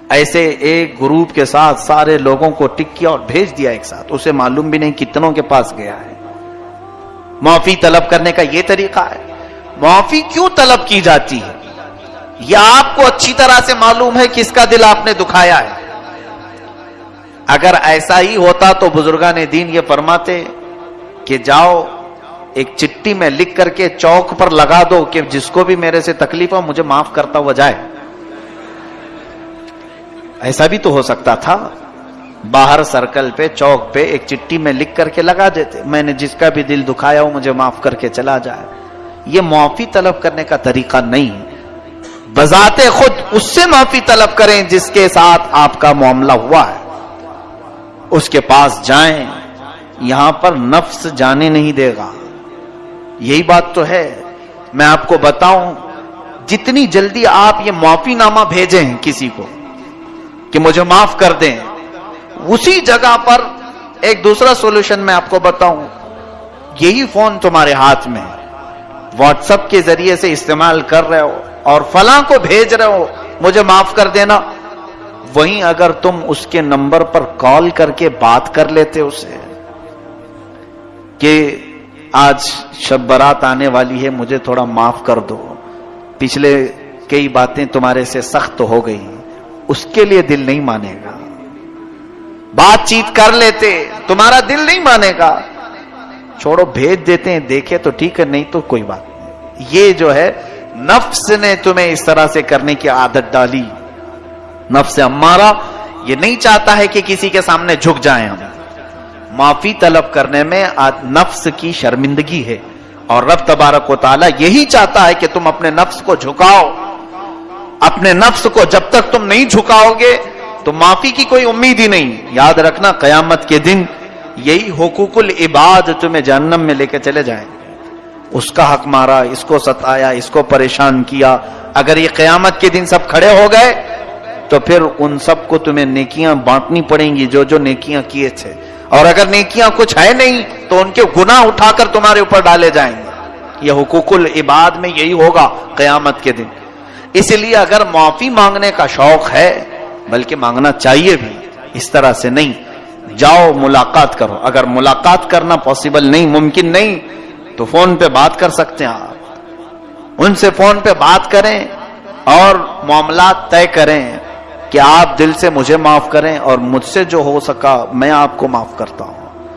ایسے ایک گروپ کے ساتھ سارے لوگوں کو ٹک کیا اور بھیج دیا ایک ساتھ، اسے معلوم بھی نہیں کتنوں کے پاس گیا ہے۔ معافی طلب کرنے کا یہ طریقہ ہے۔ معافی کیوں طلب کی جاتی ہے؟ یہ آپ کو اچھی طرح سے معلوم ہے کس کا دل آپ نے دکھایا ہے؟ اگر ایسا ہی ہوتا تو بزرگان دین یہ فرماتے کہ جاؤ، ایک چٹی میں لکھ کر کے چوک پر لگا دو کہ جس کو بھی میرے سے تکلیف ہو، مجھے معاف کرتا ہوا جائے۔ ایسا بھی تو ہو سکتا تھا۔ باہر سرکل پہ، چوک پہ ایک چٹی میں لکھ کر کے لگا دیتے۔ میں نے جس کا بھی دل دکھایا ہو، مجھے معاف کر کے چلا جائے۔ یہ معافی طلب کرنے کا طریقہ نہیں۔ بذات خود اس سے معافی طلب کریں جس کے ساتھ آپ کا معاملہ ہوا ہے۔ اس کے پاس جائیں، یہاں پر نفس جانے نہیں دے گا۔ یہی بات تو ہے۔ میں آپ کو بتاؤں، جتنی جلدی آپ یہ معافی نامہ بھیجیں کسی کو، کہ مجھے معاف کر دیں۔ اسی جگہ پر ایک دوسرا سولوشن میں آپ کو بتاؤں۔ یہی فون تمہارے ہاتھ میں واٹس اپ کے ذریعے سے استعمال کر رہے ہو۔ اور فلاں کو بھیج رہے ہو، مجھے معاف کر دینا۔ وہیں اگر تم اس کے نمبر پر کال کر کے بات کر لیتے اسے کہ آج شب برات آنے والی ہے، مجھے تھوڑا معاف کر دو۔ پچھلے کئی باتیں تمہارے سے سخت ہو گئی اس کے لیے دل نہیں مانے گا۔ بات چیت کر لیتے، تمہارا دل نہیں مانے گا۔ چھوڑو، بھیج دیتے ہیں، دیکھے تو ٹھیک ہے، نہیں تو کوئی بات نہیں۔ یہ جو ہے نفس نے تمہیں اس طرح سے کرنے کی عادت ڈالی۔ نفس ہمارا یہ نہیں چاہتا ہے کہ کسی کے سامنے جھک جائیں ہم۔ معافی طلب کرنے میں نفس کی شرمندگی ہے۔ اور رب تبارک و تعالیٰ یہی چاہتا ہے کہ تم اپنے نفس کو جھکاؤ۔ اپنے نفس کو جب تک تم نہیں جھکاؤ گے تو معافی کی کوئی امید ہی نہیں۔ یاد رکھنا قیامت کے دن یہی حقوق العباد تمہیں جہنم میں لے کے چلے جائیں۔ اس کا حق مارا، اس کو ستایا، اس کو پریشان کیا۔ اگر یہ قیامت کے دن سب کھڑے ہو گئے، تو پھر ان سب کو تمہیں نیکیاں بانٹنی پڑیں گی، جو جو نیکیاں کیے تھے۔ اور اگر نیکیاں کچھ ہے نہیں، تو ان کے گناہ اٹھا کر تمہارے اوپر ڈالے جائیں گے۔ یہ حقوق العباد میں یہی ہوگا قیامت کے دن۔ اس لیے اگر معافی مانگنے کا شوق ہے، بلکہ مانگنا چاہیے بھی، اس طرح سے نہیں۔ جاؤ، ملاقات کرو۔ اگر ملاقات کرنا پاسبل نہیں، ممکن نہیں تو فون پہ بات کر سکتے ہیں آپ۔ ان سے فون پہ بات کریں اور معاملات طے کریں کہ آپ دل سے مجھے معاف کریں اور مجھ سے جو ہو سکا میں آپ کو معاف کرتا ہوں۔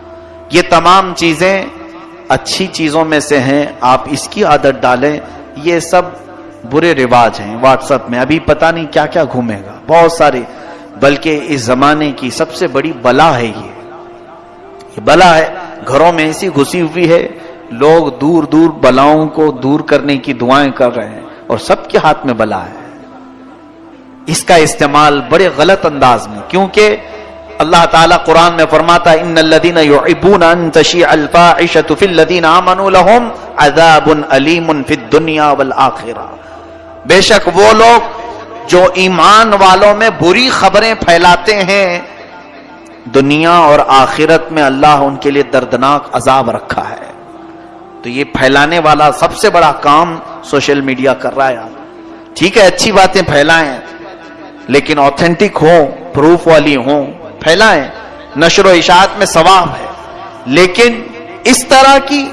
یہ تمام چیزیں اچھی چیزوں میں سے ہیں، آپ اس کی عادت ڈالیں۔ یہ سب برے رواج ہیں۔ واٹس ایپ میں ابھی پتا نہیں کیا کیا گھومے گا۔ بہت سارے، بلکہ اس زمانے کی سب سے بڑی بلا ہے یہ۔ یہ بلا ہے، گھروں میں ایسی گھسی ہوئی ہے لوگ دور دور بلاؤں کو دور کرنے کی دعائیں کر رہے ہیں اور سب کے ہاتھ میں بلا ہے۔ اس کا استعمال بڑے غلط انداز میں، کیونکہ اللہ تعالیٰ قرآن میں فرماتا ان الذين يحبون ان تشيع الفاحشه في الذين امنوا لهم عذاب اليم في الدنيا والاخره بے شک وہ لوگ جو ایمان والوں میں بری خبریں پھیلاتے ہیں، دنیا اور آخرت میں اللہ ان کے لیے دردناک عذاب رکھا ہے۔ تو یہ پھیلانے والا سب سے بڑا کام سوشل میڈیا کر رہا ہے ٹھیک ہے، اچھی باتیں پھیلائیں، لیکن آتھینٹک ہوں پروف والی ہوں، پھیلائیں۔ نشر و اشاعت میں ثواب ہے۔ لیکن اس طرح کی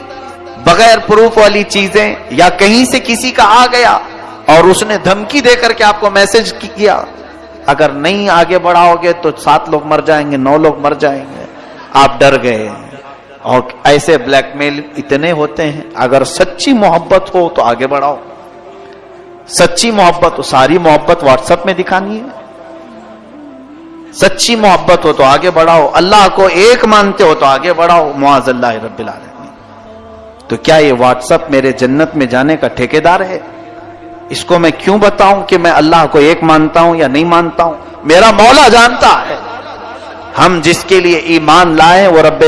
بغیر پروف والی چیزیں یا کہیں سے کسی کا آ گیا اور اس نے دھمکی دے کر کے آپ کو میسج کیا، اگر نہیں آگے بڑھاؤ گے تو سات لوگ مر جائیں گے، نو لوگ مر جائیں گے، آپ ڈر گئے۔ اور ایسے بلیک میل اتنے ہوتے ہیں، اگر سچی محبت ہو تو آگے بڑھاؤ۔ سچی محبت ہو ساری محبت واٹس ایپ میں دکھانی ہے۔ سچی محبت ہو تو آگے بڑھاؤ۔ اللہ کو ایک مانتے ہو تو آگے بڑھاؤ۔ معاذ اللہ رب العالمین۔ تو کیا یہ واٹس ایپ میرے جنت میں جانے کا ٹھیکیدار ہے؟ اس کو میں کیوں بتاؤں کہ میں اللہ کو ایک مانتا ہوں یا نہیں مانتا ہوں؟ میرا مولا جانتا ہے۔ ہم جس کے لیے ایمان لائے وہ رب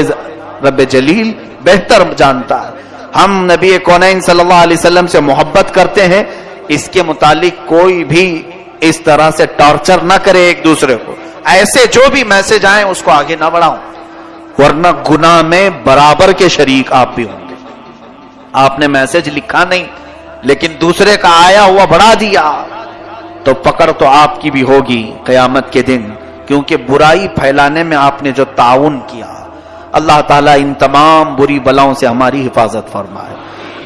رب جلیل بہتر جانتا ہے۔ ہم نبی کونین صلی اللہ علیہ وسلم سے محبت کرتے ہیں، اس کے متعلق کوئی بھی اس طرح سے ٹارچر نہ کرے ایک دوسرے کو۔ ایسے جو بھی میسج آئیں اس کو آگے نہ بڑھاؤں۔ ورنہ گناہ میں برابر کے شریک آپ بھی ہوں گے۔ آپ نے میسج لکھا نہیں، لیکن دوسرے کا آیا ہوا بڑھا دیا۔ تو پکڑ تو آپ کی بھی ہوگی قیامت کے دن، کیونکہ برائی پھیلانے میں آپ نے جو تعاون کیا۔ اللہ تعالیٰ ان تمام بری بلاؤں سے ہماری حفاظت فرمائے۔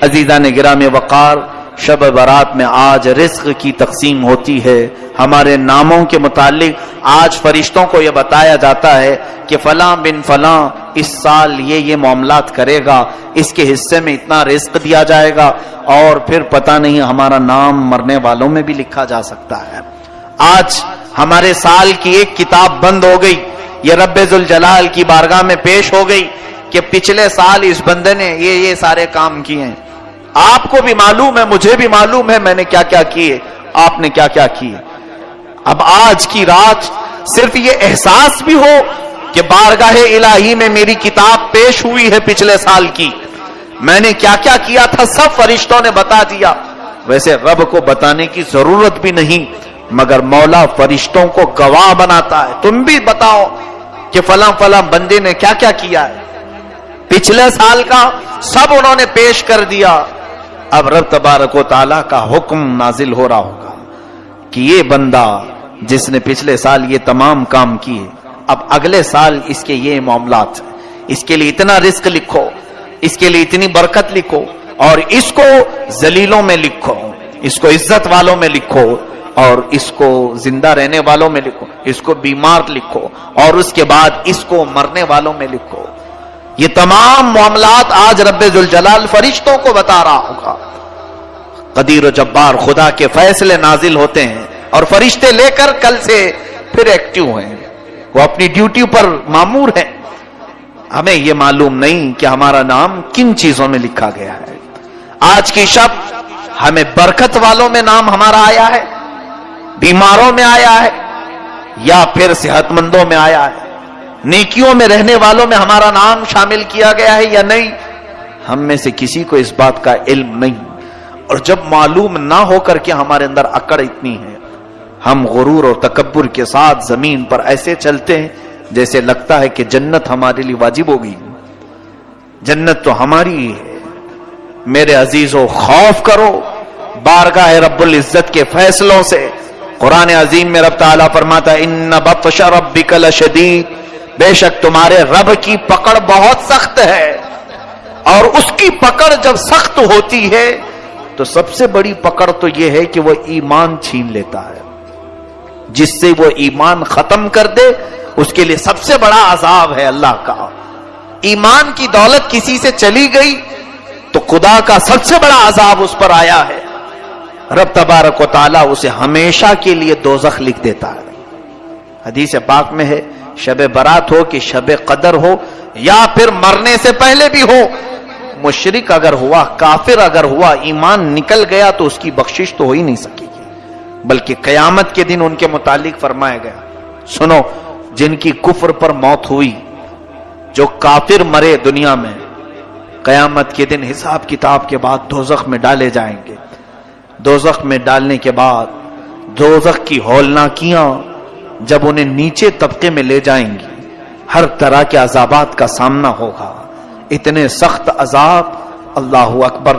عزیزہ نے گرا میں وقار، شب برات میں آج رزق کی تقسیم ہوتی ہے۔ ہمارے ناموں کے متعلق آج فرشتوں کو یہ بتایا جاتا ہے کہ فلاں بن فلاں اس سال یہ یہ معاملات کرے گا۔ اس کے حصے میں اتنا رزق دیا جائے گا اور پھر پتہ نہیں ہمارا نام مرنے والوں میں بھی لکھا جا سکتا ہے۔ آج ہمارے سال کی ایک کتاب بند ہو گئی۔ یہ رب الجلال کی بارگاہ میں پیش ہو گئی کہ پچھلے سال اس بندے نے یہ یہ سارے کام کیے ہیں۔ آپ کو بھی معلوم ہے، مجھے بھی معلوم ہے، میں نے کیا کیا کیے، آپ نے کیا کیا کیے۔ اب آج کی رات صرف یہ احساس بھی ہو کہ بارگاہ الہی میں میری کتاب پیش ہوئی ہے پچھلے سال کی۔ میں نے کیا کیا کیا تھا، سب فرشتوں نے بتا دیا۔ ویسے رب کو بتانے کی ضرورت بھی نہیں۔ مگر مولا فرشتوں کو گواہ بناتا ہے۔ تم بھی بتاؤ کہ فلاں فلاں بندے نے کیا کیا کیا ہے۔ پچھلے سال کا سب انہوں نے پیش کر دیا۔ اب رب تبارک و تعالیٰ کا حکم نازل ہو رہا ہوگا کہ یہ بندہ جس نے پچھلے سال یہ تمام کام کیے، اب اگلے سال اس کے یہ معاملات اس کے لیے اتنا رزق لکھو، اس کے لیے اتنی برکت لکھو اور اس کو زلیلوں میں لکھو، اس کو عزت والوں میں لکھو۔ اور اس کو زندہ رہنے والوں میں لکھو، اس کو بیمار لکھو اور اس کے بعد اس کو مرنے والوں میں لکھو۔ یہ تمام معاملات آج رب الجلال فرشتوں کو بتا رہا ہوگا۔ قدیر و جبار خدا کے فیصلے نازل ہوتے ہیں اور فرشتے لے کر کل سے پھر ایکٹیو ہیں۔ وہ اپنی ڈیوٹی پر معمور ہیں۔ ہمیں یہ معلوم نہیں کہ ہمارا نام کن چیزوں میں لکھا گیا ہے۔ آج کی شب ہمیں برکت والوں میں نام ہمارا آیا ہے۔ بیماروں میں آیا ہے یا پھر صحت مندوں میں آیا ہے؟ نیکیوں میں رہنے والوں میں ہمارا نام شامل کیا گیا ہے یا نہیں؟ ہم میں سے کسی کو اس بات کا علم نہیں۔ اور جب معلوم نہ ہو کر کے ہمارے اندر اکڑ اتنی ہے، ہم غرور اور تکبر کے ساتھ زمین پر ایسے چلتے ہیں جیسے لگتا ہے کہ جنت ہمارے لیے واجب ہوگی۔ جنت تو ہماری ہی ہے۔ میرے عزیزوں خوف کرو۔ بارگاہ رب العزت کے فیصلوں سے قرآن عظیم میں رب تعالیٰ فرماتا ان بطش ربک لشدید بے شک تمہارے رب کی پکڑ بہت سخت ہے۔ اور اس کی پکڑ جب سخت ہوتی ہے، تو سب سے بڑی پکڑ تو یہ ہے کہ وہ ایمان چھین لیتا ہے۔ جس سے وہ ایمان ختم کر دے، اس کے لیے سب سے بڑا عذاب ہے اللہ کا۔ ایمان کی دولت کسی سے چلی گئی، تو خدا کا سب سے بڑا عذاب اس پر آیا ہے۔ رب تبارک و تعالیٰ اسے ہمیشہ کے لیے دوزخ لکھ دیتا ہے۔ حدیث پاک میں ہے، شب برات ہو کہ شب قدر ہو، یا پھر مرنے سے پہلے بھی ہو۔ مشرق اگر ہوا، کافر اگر ہوا، ایمان نکل گیا تو اس کی بخشش تو ہو ہی نہیں سکے گی بلکہ قیامت کے دن ان کے متعلق فرمایا گیا۔ سنو، جن کی کفر پر موت ہوئی، جو کافر مرے دنیا میں، قیامت کے دن حساب کتاب کے بعد دوزخ میں ڈالے جائیں گے۔ دوزخ میں ڈالنے کے بعد دوزخ کی ہولناکیاں جب انہیں نیچے طبقے میں لے جائیں گی، ہر طرح کے عذابات کا سامنا ہوگا۔ اتنے سخت عذاب، اللہ اکبر،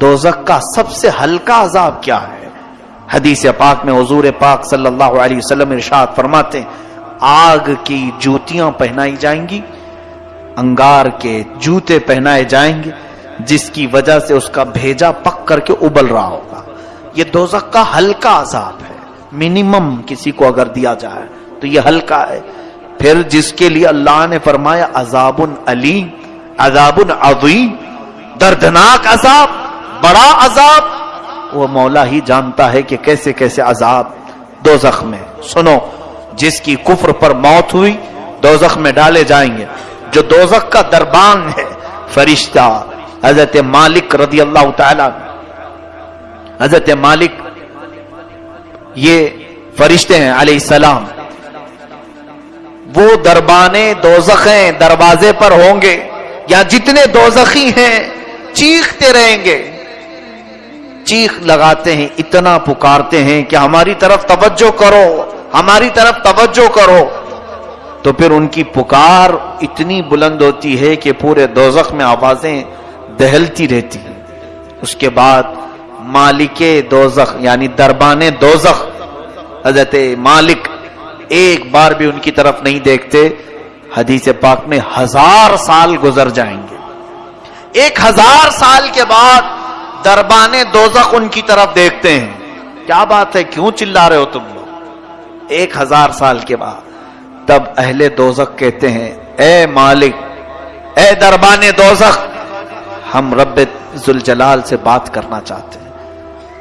دوزخ کا سب سے ہلکا عذاب کیا ہے؟ حدیث پاک میں حضور پاک صلی اللہ علیہ وسلم ارشاد فرماتے ہیں، آگ کی جوتیاں پہنائی جائیں گی، انگار کے جوتے پہنائے جائیں گے جس کی وجہ سے اس کا بھیجا پک کر کے ابل رہا ہوگا۔ یہ دوزخ کا ہلکا عذاب ہے۔ منیمم کسی کو اگر دیا جائے تو یہ ہلکا ہے۔ پھر جس کے لیے اللہ نے فرمایا عذاب علیم عذاب عظیم، دردناک عذاب، بڑا عذاب۔ وہ مولا ہی جانتا ہے کہ کیسے کیسے عذاب دوزخ میں۔ سنو، جس کی کفر پر موت ہوئی، دوزخ میں ڈالے جائیں گے۔ جو دوزخ کا دربان ہے، فرشتہ حضرت مالک رضی اللہ تعالی حضرت مالک یہ فرشتے ہیں علیہ السلام۔ وہ دربانے دوزخیں دروازے پر ہوں گے۔ یا جتنے دوزخی ہیں، چیختے رہیں گے۔ چیخ لگاتے ہیں، اتنا پکارتے ہیں کہ ہماری طرف توجہ کرو، ہماری طرف توجہ کرو۔ تو پھر ان کی پکار اتنی بلند ہوتی ہے کہ پورے دوزخ میں آوازیں دہلتی رہتی اس کے بعد مالک دوزخ یعنی دربان دوزخ، حضرت مالک ایک بار بھی ان کی طرف نہیں دیکھتے۔ حدیث پاک میں ہزار سال گزر جائیں گے۔ ایک ہزار سال کے بعد دربان دوزخ ان کی طرف دیکھتے ہیں۔ کیا بات ہے؟ کیوں چلا رہے ہو تم لوگ؟ ایک ہزار سال کے بعد تب اہل دوزخ کہتے ہیں، اے مالک، اے دربان دوزخ ہم رب ذوالجلال سے بات کرنا چاہتے ہیں۔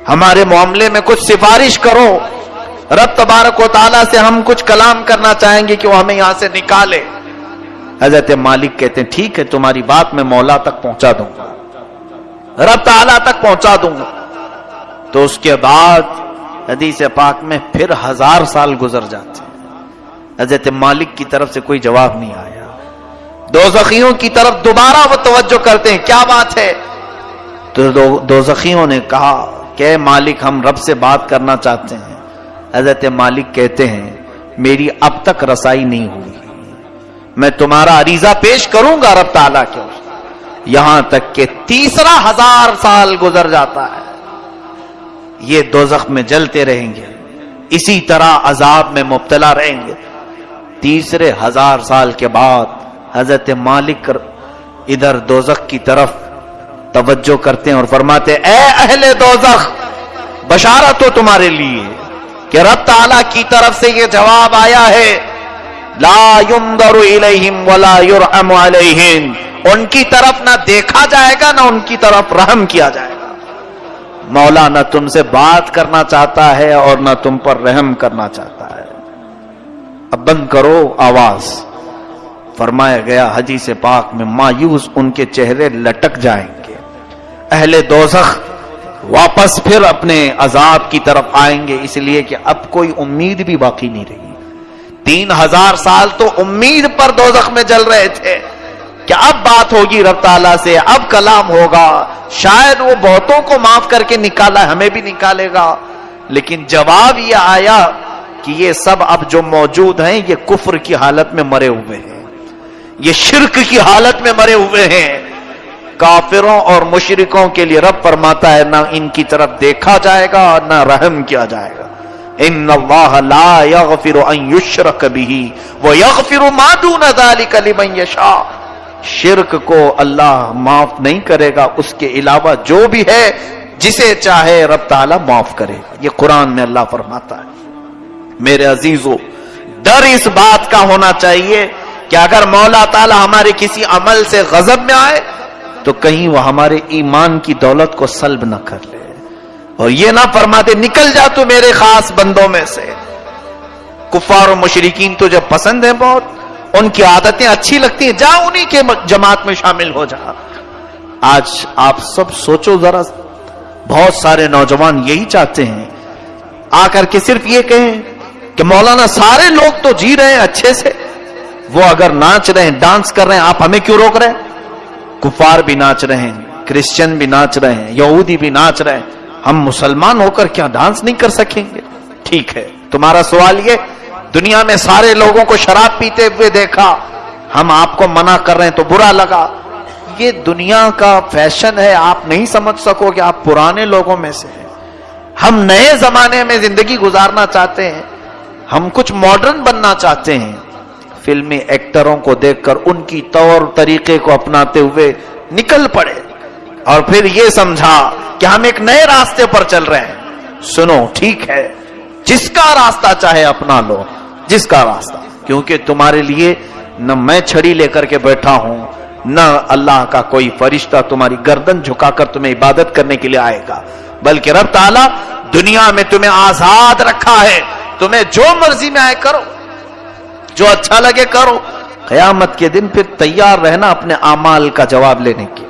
ہمارے معاملے میں کچھ سفارش کرو۔ رب تبارک و تعالیٰ سے ہم کچھ کلام کرنا چاہیں گے کہ وہ ہمیں یہاں سے نکالے۔ حضرت مالک کہتے ہیں، ٹھیک ہے، تمہاری بات میں مولا تک پہنچا دوں گا۔ رب تعالیٰ تک پہنچا دوں گا۔ تو اس کے بعد حدیث پاک میں پھر ہزار سال گزر جاتے ہیں۔ حضرت مالک کی طرف سے کوئی جواب نہیں آیا۔ دو زخیوں کی طرف دوبارہ وہ توجہ کرتے ہیں۔ کیا بات ہے؟ تو دو زخیوں نے کہا کہ مالک ہم رب سے بات کرنا چاہتے ہیں۔ حضرت مالک کہتے ہیں، میری اب تک رسائی نہیں ہوئی۔ میں تمہارا عریضہ پیش کروں گا رب تعالیٰ کے یہاں تک کہ تیسرا ہزار سال گزر جاتا ہے۔ یہ دوزخ میں جلتے رہیں گے۔ اسی طرح عذاب میں مبتلا رہیں گے۔ تیسرے ہزار سال کے بعد حضرت مالک ادھر دوزخ کی طرف توجہ کرتے ہیں اور فرماتے اے اہل دوزخ، بشارت ہو تمہارے لیے کہ رب تعالی کی طرف سے یہ جواب آیا ہے، لا ينظر الیہم ولا يرحم علیہم، ان کی طرف نہ دیکھا جائے گا، نہ ان کی طرف رحم کیا جائے گا۔ مولا نہ تم سے بات کرنا چاہتا ہے اور نہ تم پر رحم کرنا چاہتا ہے۔ اب بند کرو آواز۔ فرمایا گیا، حدیث پاک میں مایوس ان کے چہرے لٹک جائیں گے۔ اہل دوزخ واپس پھر اپنے عذاب کی طرف آئیں گے، اس لیے کہ اب کوئی امید بھی باقی نہیں رہی۔ تین ہزار سال تو امید پر دوزخ میں جل رہے تھے کہ اب بات ہوگی رب تعالیٰ سے، اب کلام ہوگا۔ شاید وہ بہتوں کو معاف کر کے نکالا، ہمیں بھی نکالے گا۔ لیکن جواب یہ آیا کہ یہ سب اب جو موجود ہیں، یہ کفر کی حالت میں مرے ہوئے ہیں۔ یہ شرک کی حالت میں مرے ہوئے ہیں۔ کافروں اور مشرکوں کے لیے رب فرماتا ہے، نہ ان کی طرف دیکھا جائے گا، نہ رحم کیا جائے گا۔ ان اللہ لا یغفر ان یشرک به ویغفر ما دون ذلك لمن یشاء۔ شرک کو اللہ معاف نہیں کرے گا، اس کے علاوہ جو بھی ہے، جسے چاہے رب تعالی معاف کرے گا۔ یہ قرآن میں اللہ فرماتا ہے۔ میرے عزیزو، ڈر اس بات کا ہونا چاہیے کہ اگر مولا تعالی ہمارے کسی عمل سے غضب میں آئے، تو کہیں وہ ہمارے ایمان کی دولت کو سلب نہ کر لے۔ اور یہ نہ فرما دے نکل جا تو میرے خاص بندوں میں سے۔ کفار و مشرقین تو جب پسند ہیں بہت، ان کی عادتیں اچھی لگتی ہیں، جا انہی کے جماعت میں شامل ہو جا۔ آج آپ سب سوچو ذرا، بہت سارے نوجوان یہی چاہتے ہیں۔ آ کر کے صرف یہ کہیں کہ مولانا، سارے لوگ تو جی رہے ہیں اچھے سے۔ وہ اگر ناچ رہے ہیں، ڈانس کر رہے ہیں، آپ ہمیں کیوں روک رہے ہیں؟ کفار بھی ناچ رہے ہیں، کرسچن بھی ناچ رہے ہیں، یہودی بھی ناچ رہے ہیں۔ ہم مسلمان ہو کر کیا ڈانس نہیں کر سکیں گے؟ ٹھیک ہے۔ تمہارا سوال یہ، دنیا میں سارے لوگوں کو شراب پیتے ہوئے دیکھا، ہم آپ کو منع کر رہے ہیں تو برا لگا۔ یہ دنیا کا فیشن ہے، آپ نہیں سمجھ سکو کہ آپ پرانے لوگوں میں سے ہیں۔ ہم نئے زمانے میں زندگی گزارنا چاہتے ہیں، ہم کچھ ماڈرن بننا چاہتے ہیں۔ فلمی ایکٹروں کو دیکھ کر ان کی طور طریقے کو اپناتے ہوئے نکل پڑے اور پھر یہ سمجھا کہ ہم ایک نئے راستے پر چل رہے ہیں۔ سنو، ٹھیک ہے۔ جس کا راستہ چاہے اپنا لو، جس کا راستہ۔ کیونکہ تمہارے لیے نہ میں چھڑی لے کر کے بیٹھا ہوں، نہ اللہ کا کوئی فرشتہ تمہاری گردن جھکا کر تمہیں عبادت کرنے کے لیے آئے گا، بلکہ رب تعالیٰ دنیا میں تمہیں آزاد رکھا ہے۔ تمہیں جو مرضی میں آئے کرو۔ جو اچھا لگے کرو۔ قیامت کے دن پھر تیار رہنا اپنے اعمال کا جواب لینے کے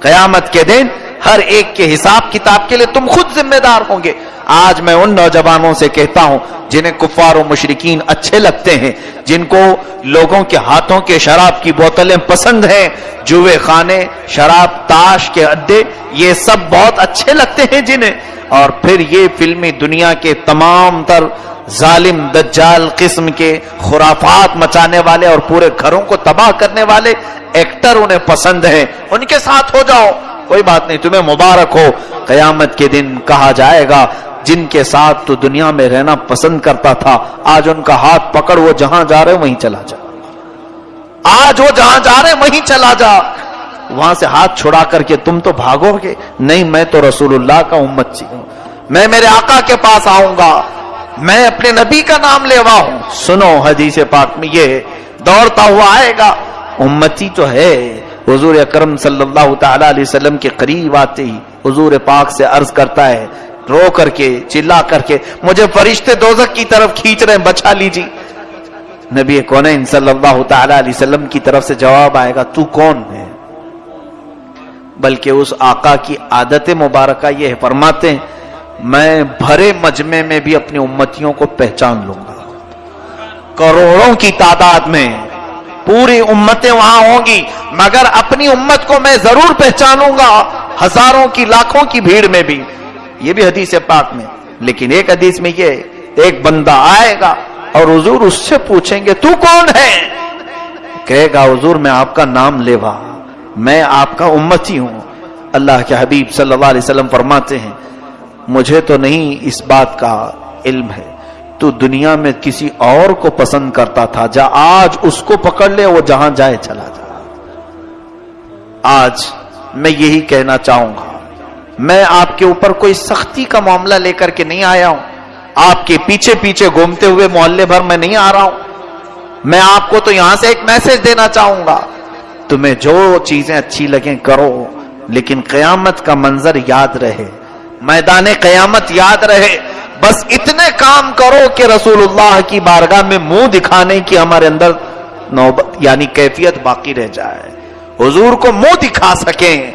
قیامت کے دن ہر ایک کے حساب کتاب کے لیے تم خود ذمہ دار ہوں گے۔ آج میں ان نوجوانوں سے کہتا ہوں جنہیں کفار و مشرقین اچھے لگتے ہیں، جن کو لوگوں کے ہاتھوں کے شراب کی بوتلیں پسند ہیں۔ جوے خانے، شراب، تاش کے اڈے، یہ سب بہت اچھے لگتے ہیں جنہیں۔ اور پھر یہ فلمی دنیا کے تمام تر ظالم دجال قسم کے خرافات مچانے والے اور پورے گھروں کو تباہ کرنے والے ایکٹر انہیں پسند ہیں۔ ان کے ساتھ ہو جاؤ۔ کوئی بات نہیں، تمہیں مبارک ہو۔ قیامت کے دن کہا جائے گا، جن کے ساتھ تو دنیا میں رہنا پسند کرتا تھا، آج ان کا ہاتھ پکڑ وہ جہاں جا رہے وہیں چلا جا۔ آج وہ جہاں جا رہے وہیں چلا جا۔ وہاں سے ہاتھ چھڑا کر کے تم تو بھاگو گے۔ نہیں، میں تو رسول اللہ کا امت چی ہوں۔ میں میرے آقا کے پاس آؤں گا۔ میں اپنے نبی کا نام لیوا ہوں۔ سنو حدیث پاک میں یہ دوڑتا ہوا آئے گا، امتی تو ہے۔ حضور اکرم صلی اللہ تعالی علیہ وسلم کے قریب آتے ہی حضور پاک سے عرض کرتا ہے، رو کر کے، چلا کر کے، مجھے فرشتے دوزک کی طرف کھینچ رہے ہیں بچا لیجی نبی کونین صلی اللہ تعالی علیہ وسلم کی طرف سے جواب آئے گا، تو کون ہے؟ بلکہ اس آقا کی عادت مبارکہ یہ فرماتے ہیں میں بھرے مجمع میں بھی اپنی امتیوں کو پہچان لوں گا۔ کروڑوں کی تعداد میں پوری امتیں وہاں ہوں گی، مگر اپنی امت کو میں ضرور پہچانوں گا۔ ہزاروں کی لاکھوں کی بھیڑ میں بھی۔ یہ بھی حدیث پاک میں۔ لیکن ایک حدیث میں یہ، ایک بندہ آئے گا اور حضور اس سے پوچھیں گے، تو کون ہے؟ کہے گا، حضور میں آپ کا نام لیوا۔ میں آپ کا امتی ہوں۔ اللہ کے حبیب صلی اللہ علیہ وسلم فرماتے ہیں مجھے تو نہیں، اس بات کا علم ہے۔ تو دنیا میں کسی اور کو پسند کرتا تھا، جا آج اس کو پکڑ لے، وہ جہاں جائے چلا جا۔ آج میں یہی کہنا چاہوں گا۔ میں آپ کے اوپر کوئی سختی کا معاملہ لے کر کے نہیں آیا ہوں۔ آپ کے پیچھے پیچھے گھومتے ہوئے محلے بھر میں نہیں آ رہا ہوں۔ میں آپ کو تو یہاں سے ایک میسج دینا چاہوں گا۔ تمہیں جو چیزیں اچھی لگیں، کرو، لیکن قیامت کا منظر یاد رہے۔ میدان قیامت یاد رہے۔ بس اتنے کام کرو کہ رسول اللہ کی بارگاہ میں منہ دکھانے کی ہمارے اندر نوبت یعنی کیفیت باقی رہ جائے۔ حضور کو منہ دکھا سکیں،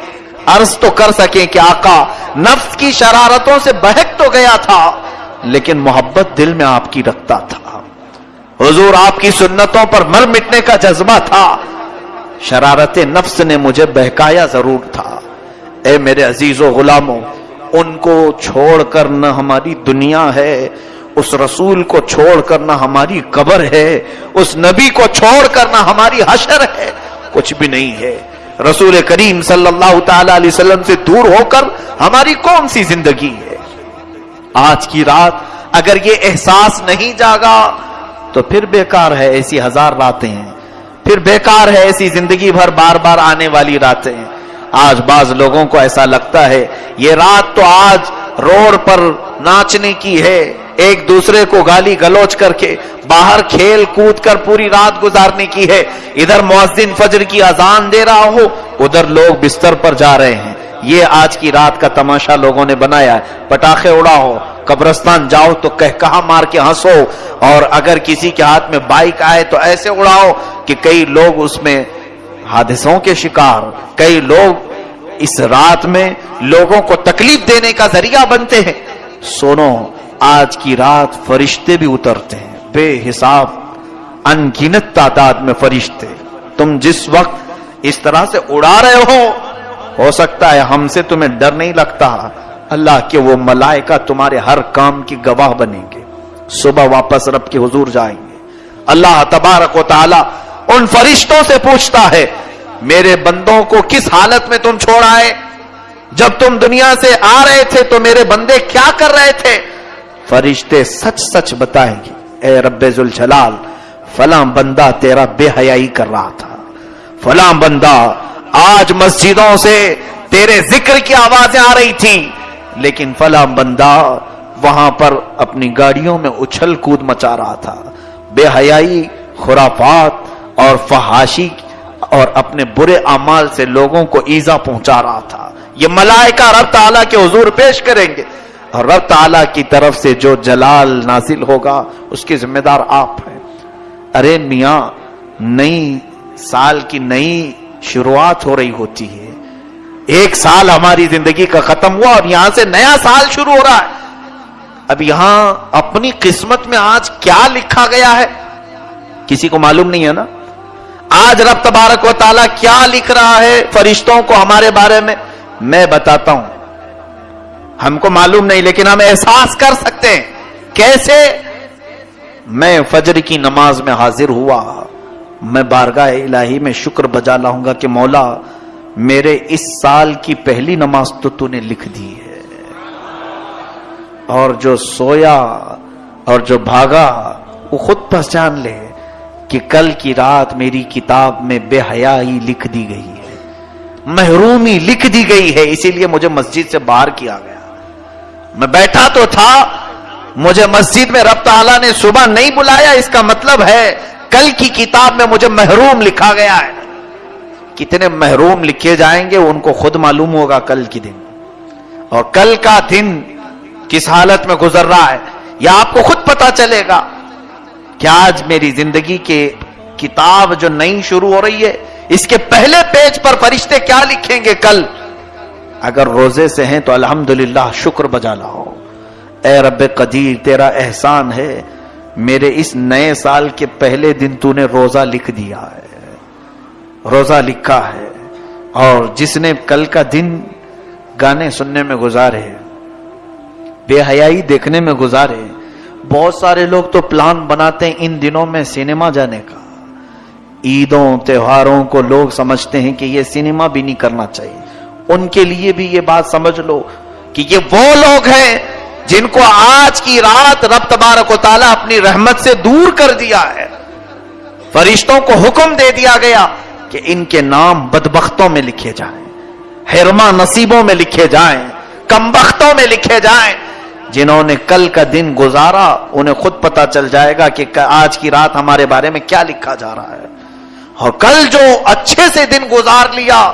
عرض تو کر سکیں کہ آقا، نفس کی شرارتوں سے بہک تو گیا تھا، لیکن محبت دل میں آپ کی رکھتا تھا۔ حضور آپ کی سنتوں پر مر مٹنے کا جذبہ تھا۔ شرارت نفس نے مجھے بہکایا ضرور تھا۔ اے میرے عزیز و غلاموں ان کو چھوڑ کر نہ ہماری دنیا ہے، اس رسول کو چھوڑ کر نہ ہماری قبر ہے، اس نبی کو چھوڑ کر نہ ہماری حشر ہے، کچھ بھی نہیں ہے۔ رسول کریم صلی اللہ تعالی علیہ وسلم سے دور ہو کر ہماری کون سی زندگی ہے؟ آج کی رات اگر یہ احساس نہیں جاگا تو پھر بیکار ہے ایسی ہزار راتیں ہیں پھر بیکار ہے ایسی زندگی بھر بار بار آنے والی راتیں۔ ہیں آج بعض لوگوں کو ایسا لگتا ہے، یہ رات تو آج روڈ پر ناچنے کی ہے۔ ایک دوسرے کو گالی گلوچ کر کے باہر کھیل کود کر پوری رات گزارنے کی ہے۔ ادھر معذن فجر کی اذان دے رہا ہو، ادھر لوگ بستر پر جا رہے ہیں۔ یہ آج کی رات کا تماشا لوگوں نے بنایا ہے۔ پٹاخے اڑاؤ، قبرستان جاؤ تو کہ کہاں مار کے ہنسو۔ اور اگر کسی کے ہاتھ میں بائک آئے تو ایسے اڑاؤ کہ کئی لوگ اس میں حادثوں کے شکار کئی لوگ اس رات میں لوگوں کو تکلیف دینے کا ذریعہ بنتے ہیں۔ سنو، آج کی رات فرشتے بھی اترتے ہیں۔ بے حساب انگنت تعداد میں فرشتے۔ تم جس وقت اس طرح سے اڑا رہے ہو ہو سکتا ہے ہم سے تمہیں ڈر نہیں لگتا۔ اللہ کے وہ ملائکہ تمہارے ہر کام کی گواہ بنیں گے۔ صبح واپس رب کے حضور جائیں گے۔ اللہ تبارک و تعالی ان فرشتوں سے پوچھتا ہے، میرے بندوں کو کس حالت میں تم چھوڑ آئے؟ جب تم دنیا سے آ رہے تھے تو میرے بندے کیا کر رہے تھے؟ فرشتے سچ سچ بتائیں گے، اے رب ذوالجلال، فلاں بندہ تیرا بے حیائی کر رہا تھا۔ فلاں بندہ، آج مسجدوں سے تیرے ذکر کی آوازیں آ رہی تھی لیکن فلاں بندہ وہاں پر اپنی گاڑیوں میں اچھل کود مچا رہا تھا۔ بے حیائی، خرافات اور فحاشی اور اپنے برے اعمال سے لوگوں کو ایزا پہنچا رہا تھا۔ یہ ملائکہ رب تعالیٰ کے حضور پیش کریں گے۔ اور رب تعالیٰ کی طرف سے جو جلال نازل ہوگا، اس کے ذمہ دار آپ ہیں۔ ارے میاں، نئی سال کی نئی شروعات ہو رہی ہوتی ہے۔ ایک سال ہماری زندگی کا ختم ہوا اور یہاں سے نیا سال شروع ہو رہا ہے۔ اب یہاں اپنی قسمت میں آج کیا لکھا گیا ہے؟ کسی کو معلوم نہیں ہے نا؟ آج رب تبارک و تعالیٰ کیا لکھ رہا ہے فرشتوں کو ہمارے بارے میں؟ میں بتاتا ہوں۔ ہم کو معلوم نہیں، لیکن ہم احساس کر سکتے ہیں۔ کیسے؟ میں فجر کی نماز میں حاضر ہوا۔ میں بارگاہ الہی میں شکر بجا لاؤں گا کہ مولا، میرے اس سال کی پہلی نماز تو تو نے لکھ دی ہے۔ اور جو سویا اور جو بھاگا، وہ خود پہچان لے۔ کہ کل کی رات میری کتاب میں بے حیائی لکھ دی گئی ہے۔ محرومی لکھ دی گئی ہے، اسی لیے مجھے مسجد سے باہر کیا گیا۔ میں بیٹھا تو تھا، مجھے مسجد میں رب تعالیٰ نے صبح نہیں بلایا، اس کا مطلب ہے کل کی کتاب میں مجھے محروم لکھا گیا ہے۔ کتنے محروم لکھے جائیں گے، ان کو خود معلوم ہوگا کل کی دن۔ اور کل کا دن کس حالت میں گزر رہا ہے یا آپ کو خود پتا چلے گا۔ کہ آج میری زندگی کے کتاب جو نئی شروع ہو رہی ہے، اس کے پہلے پیج پر فرشتے کیا لکھیں گے کل؟ اگر روزے سے ہیں تو الحمدللہ شکر بجا لاؤ۔ اے رب قدیر، تیرا احسان ہے۔ میرے اس نئے سال کے پہلے دن تو نے روزہ لکھ دیا ہے۔ روزہ لکھا ہے۔ اور جس نے کل کا دن گانے سننے میں گزارے، بے حیائی دیکھنے میں گزارے بہت سارے لوگ تو پلان بناتے ہیں ان دنوں میں سینما جانے کا۔ عیدوں، تہواروں کو لوگ سمجھتے ہیں کہ یہ سینما بھی نہیں کرنا چاہیے۔ ان کے لیے بھی یہ بات سمجھ لو کہ یہ وہ لوگ ہیں جن کو آج کی رات رب تبارک و تعالیٰ اپنی رحمت سے دور کر دیا ہے۔ فرشتوں کو حکم دے دیا گیا کہ ان کے نام بدبختوں میں لکھے جائیں ہرما نصیبوں میں لکھے جائیں، کمبختوں میں لکھے جائیں۔ جنہوں نے کل کا دن گزارا، انہیں خود پتا چل جائے گا کہ آج کی رات ہمارے بارے میں کیا لکھا جا رہا ہے۔ اور کل جو اچھے سے دن گزار لیا،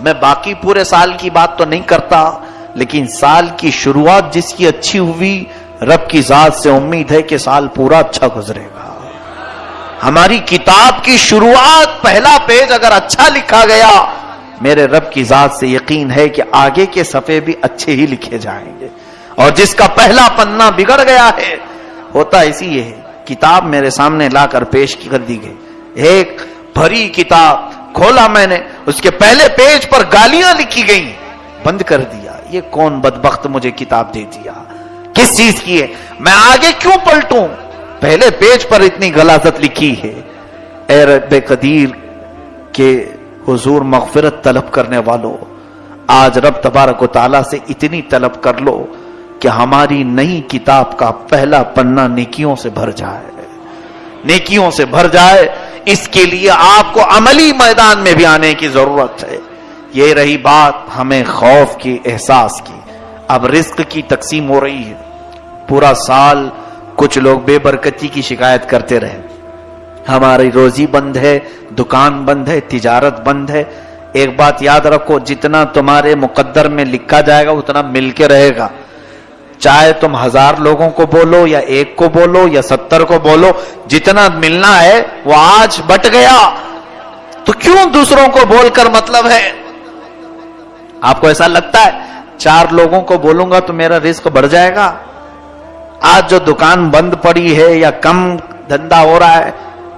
میں باقی پورے سال کی بات تو نہیں کرتا، لیکن سال کی شروعات جس کی اچھی ہوئی، رب کی ذات سے امید ہے کہ سال پورا اچھا گزرے گا۔ ہماری کتاب کی شروعات پہلا پیج اگر اچھا لکھا گیا، میرے رب کی ذات سے یقین ہے کہ آگے کے صفحے بھی اچھے ہی لکھے جائیں گے۔ اور جس کا پہلا پنہ بگڑ گیا ہے، ہوتا اسی یہ ہے، کتاب میرے سامنے لا کر پیش کر دی گئی۔ ایک بھری کتاب کھولا میں نے، اس کے پہلے پیج پر گالیاں لکھی گئی بند کر دیا۔ یہ کون بدبخت مجھے کتاب دے دیا؟ کس چیز کی ہے؟ میں آگے کیوں پلٹوں؟ پہلے پیج پر اتنی غلازت لکھی ہے۔ اے رب قدیر کے حضور مغفرت طلب کرنے والوں آج رب تبارک و تعالیٰ سے اتنی طلب کر لو۔ کہ ہماری نئی کتاب کا پہلا پنہ نیکیوں سے بھر جائے۔ نیکیوں سے بھر جائے۔ اس کے لیے آپ کو عملی میدان میں بھی آنے کی ضرورت ہے۔ یہ رہی بات ہمیں خوف کی احساس کی۔ اب رزق کی تقسیم ہو رہی ہے۔ پورا سال کچھ لوگ بے برکتی کی شکایت کرتے رہے۔ ہماری روزی بند ہے، دکان بند ہے، تجارت بند ہے۔ ایک بات یاد رکھو، جتنا تمہارے مقدر میں لکھا جائے گا، اتنا مل کے رہے گا۔ چاہے تم ہزار لوگوں کو بولو یا ایک کو بولو یا ستر کو بولو، جتنا ملنا ہے وہ آج بٹ گیا۔ تو کیوں دوسروں کو بول کر مطلب ہے؟ آپ کو ایسا لگتا ہے، چار لوگوں کو بولوں گا تو میرا رزق بڑھ جائے گا؟ آج جو دکان بند پڑی ہے یا کم دھندا ہو رہا ہے،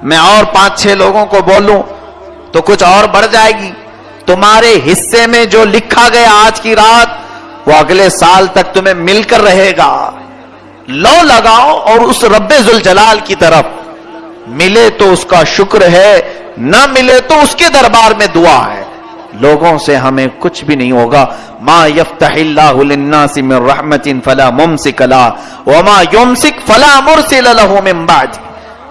میں اور پانچ چھ لوگوں کو بولوں تو کچھ اور بڑھ جائے گی۔ تمہارے حصے میں جو لکھا گیا آج کی رات وہ اگلے سال تک تمہیں مل کر رہے گا۔ لو لگاؤ اور اس رب زلجلال کی طرف۔ ملے تو اس کا شکر ہے، نہ ملے تو اس کے دربار میں دعا ہے۔ لوگوں سے ہمیں کچھ بھی نہیں ہوگا۔ ما یفتح اللہ للناس من رحمت فلا ممسک لا وما یمسک فلا مرسل له من بعد۔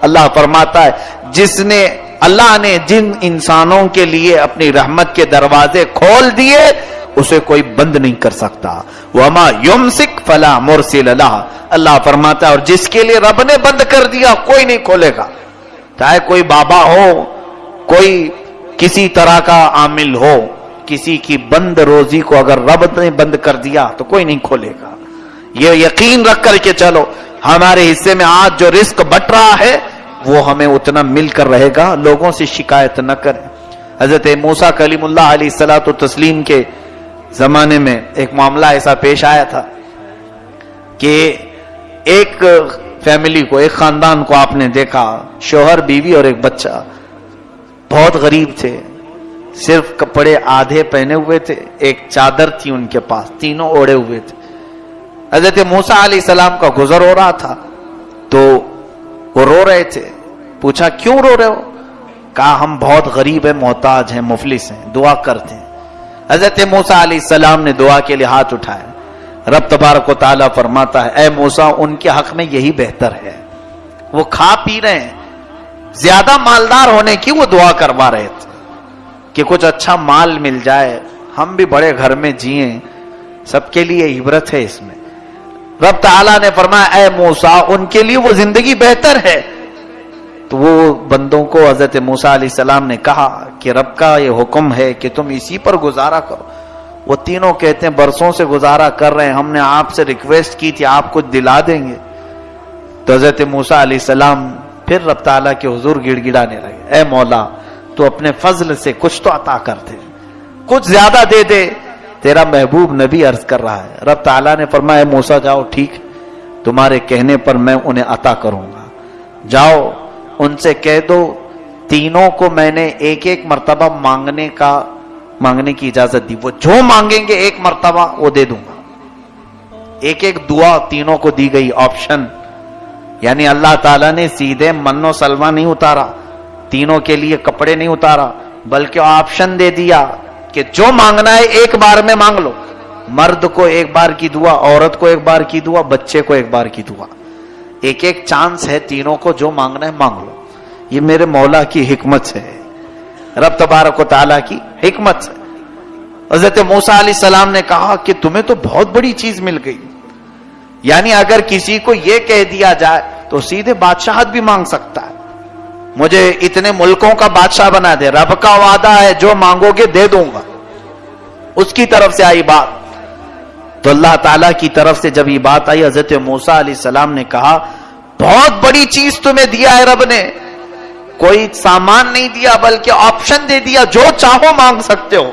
اللہ فرماتا ہے، جس نے اللہ نے جن انسانوں کے لیے اپنی رحمت کے دروازے کھول دیے اسے کوئی بند نہیں کر سکتا۔ وما یمسک فلا مرسل اللہ اللہ فرماتا ہے، اور جس کے لیے رب نے بند کر دیا، کوئی نہیں کھولے گا۔ چاہے کوئی بابا ہو، کوئی کسی طرح کا عامل ہو، کسی کی بند روزی کو اگر رب نے بند کر دیا، تو کوئی نہیں کھولے گا۔ یہ یقین رکھ کر کے چلو۔ ہمارے حصے میں آج جو رزق بٹ رہا ہے، وہ ہمیں اتنا مل کر رہے گا۔ لوگوں سے شکایت نہ کریں۔ حضرت موسا کلیم اللہ علیہ السلاۃ تسلیم کے زمانے میں ایک معاملہ ایسا پیش آیا تھا کہ ایک فیملی کو، ایک خاندان کو آپ نے دیکھا، شوہر، بیوی اور ایک بچہ بہت غریب تھے، صرف کپڑے آدھے پہنے ہوئے تھے، ایک چادر تھی ان کے پاس، تینوں اوڑے ہوئے تھے۔ حضرت موسا علیہ السلام کا گزر ہو رہا تھا، تو وہ رو رہے تھے۔ پوچھا، کیوں رو رہے ہو؟ کہا، ہم بہت غریب ہیں، محتاج ہیں، مفلس ہیں، دعا کرتے ہیں۔ حضرت موسا علیہ السلام نے دعا کے لیے ہاتھ اٹھائے رب تبارک و تعالیٰ فرماتا ہے، اے موسا ان کے حق میں یہی بہتر ہے۔ وہ کھا پی رہے ہیں۔ زیادہ مالدار ہونے کی وہ دعا کروا رہے تھے کہ کچھ اچھا مال مل جائے۔ ہم بھی بڑے گھر میں جیے سب کے لیے عبرت ہے اس میں۔ رب تعالیٰ نے فرمایا، اے موسا ان کے لیے وہ زندگی بہتر ہے۔ تو وہ بندوں کو حضرت موسا علیہ السلام نے کہا کہ رب کا یہ حکم ہے کہ تم اسی پر گزارا کرو۔ وہ تینوں کہتے ہیں، برسوں سے گزارا کر رہے ہیں، ہم نے آپ سے ریکویسٹ کی تھی، آپ کچھ دلا دیں گے۔ تو حضرت موسا علیہ السلام پھر رب تعالیٰ کے حضور گڑ گڑانے لگے۔ اے مولا، تو اپنے فضل سے کچھ تو عطا کر دے، کچھ زیادہ دے دے۔ تیرا محبوب نبی عرض کر رہا ہے۔ رب تعالیٰ نے فرمایا موسا جاؤ، ٹھیک، تمہارے کہنے پر میں انہیں عطا کروں گا۔ جاؤ ان سے کہہ دو، تینوں کو میں نے ایک ایک مرتبہ مانگنے کا، مانگنے کی اجازت دی۔ وہ جو مانگیں گے ایک مرتبہ وہ دے دوں گا۔ ایک ایک دعا تینوں کو دی گئی آپشن یعنی اللہ تعالیٰ نے سیدھے من و سلوا نہیں اتارا، تینوں کے لیے کپڑے نہیں اتارا، بلکہ آپشن دے دیا کہ جو مانگنا ہے ایک بار میں مانگ لو۔ مرد کو ایک بار کی دعا، عورت کو ایک بار کی دعا، بچے کو ایک بار کی دعا۔ ایک ایک چانس ہے تینوں کو جو مانگنا ہے مانگ لو۔ یہ میرے مولا کی حکمت سے رب تبارک و تعالیٰ کی حکمت سے۔ حضرت موسا علیہ السلام نے کہا کہ تمہیں تو بہت بڑی چیز مل گئی۔ یعنی اگر کسی کو یہ کہہ دیا جائے تو سیدھے بادشاہت بھی مانگ سکتا ہے۔ مجھے اتنے ملکوں کا بادشاہ بنا دے۔ رب کا وعدہ ہے جو مانگو گے دے دوں گا۔ اس کی طرف سے آئی بات۔ تو اللہ تعالیٰ کی طرف سے جب یہ بات آئی، حضرت موسا علیہ السلام نے کہا، بہت بڑی چیز تمہیں دیا ہے رب نے۔ کوئی سامان نہیں دیا، بلکہ آپشن دے دیا، جو چاہو مانگ سکتے ہو۔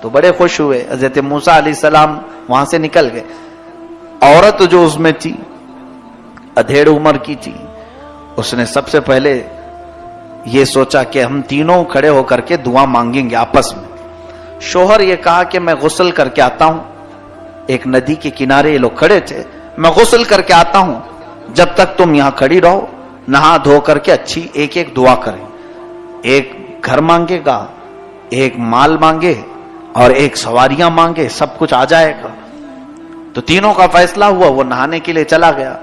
تو بڑے خوش ہوئے، حضرت موسا علیہ السلام وہاں سے نکل گئے۔ عورت جو اس میں تھی، ادھیڑ عمر کی تھی، اس نے سب سے پہلے یہ سوچا کہ ہم تینوں کھڑے ہو کر کے دعا مانگیں گے آپس میں۔ شوہر یہ کہا کہ میں غسل کر کے آتا ہوں۔ ایک ندی کے کنارے یہ لوگ کھڑے تھے۔ میں غسل کر کے آتا ہوں۔ جب تک تم یہاں کھڑی رہو، نہا دھو کر کے اچھی ایک ایک دعا کریں۔ ایک گھر مانگے گا، ایک مال مانگے اور ایک سواریاں مانگے، سب کچھ آ جائے گا۔ تو تینوں کا فیصلہ ہوا، وہ نہانے کے لیے چلا گیا۔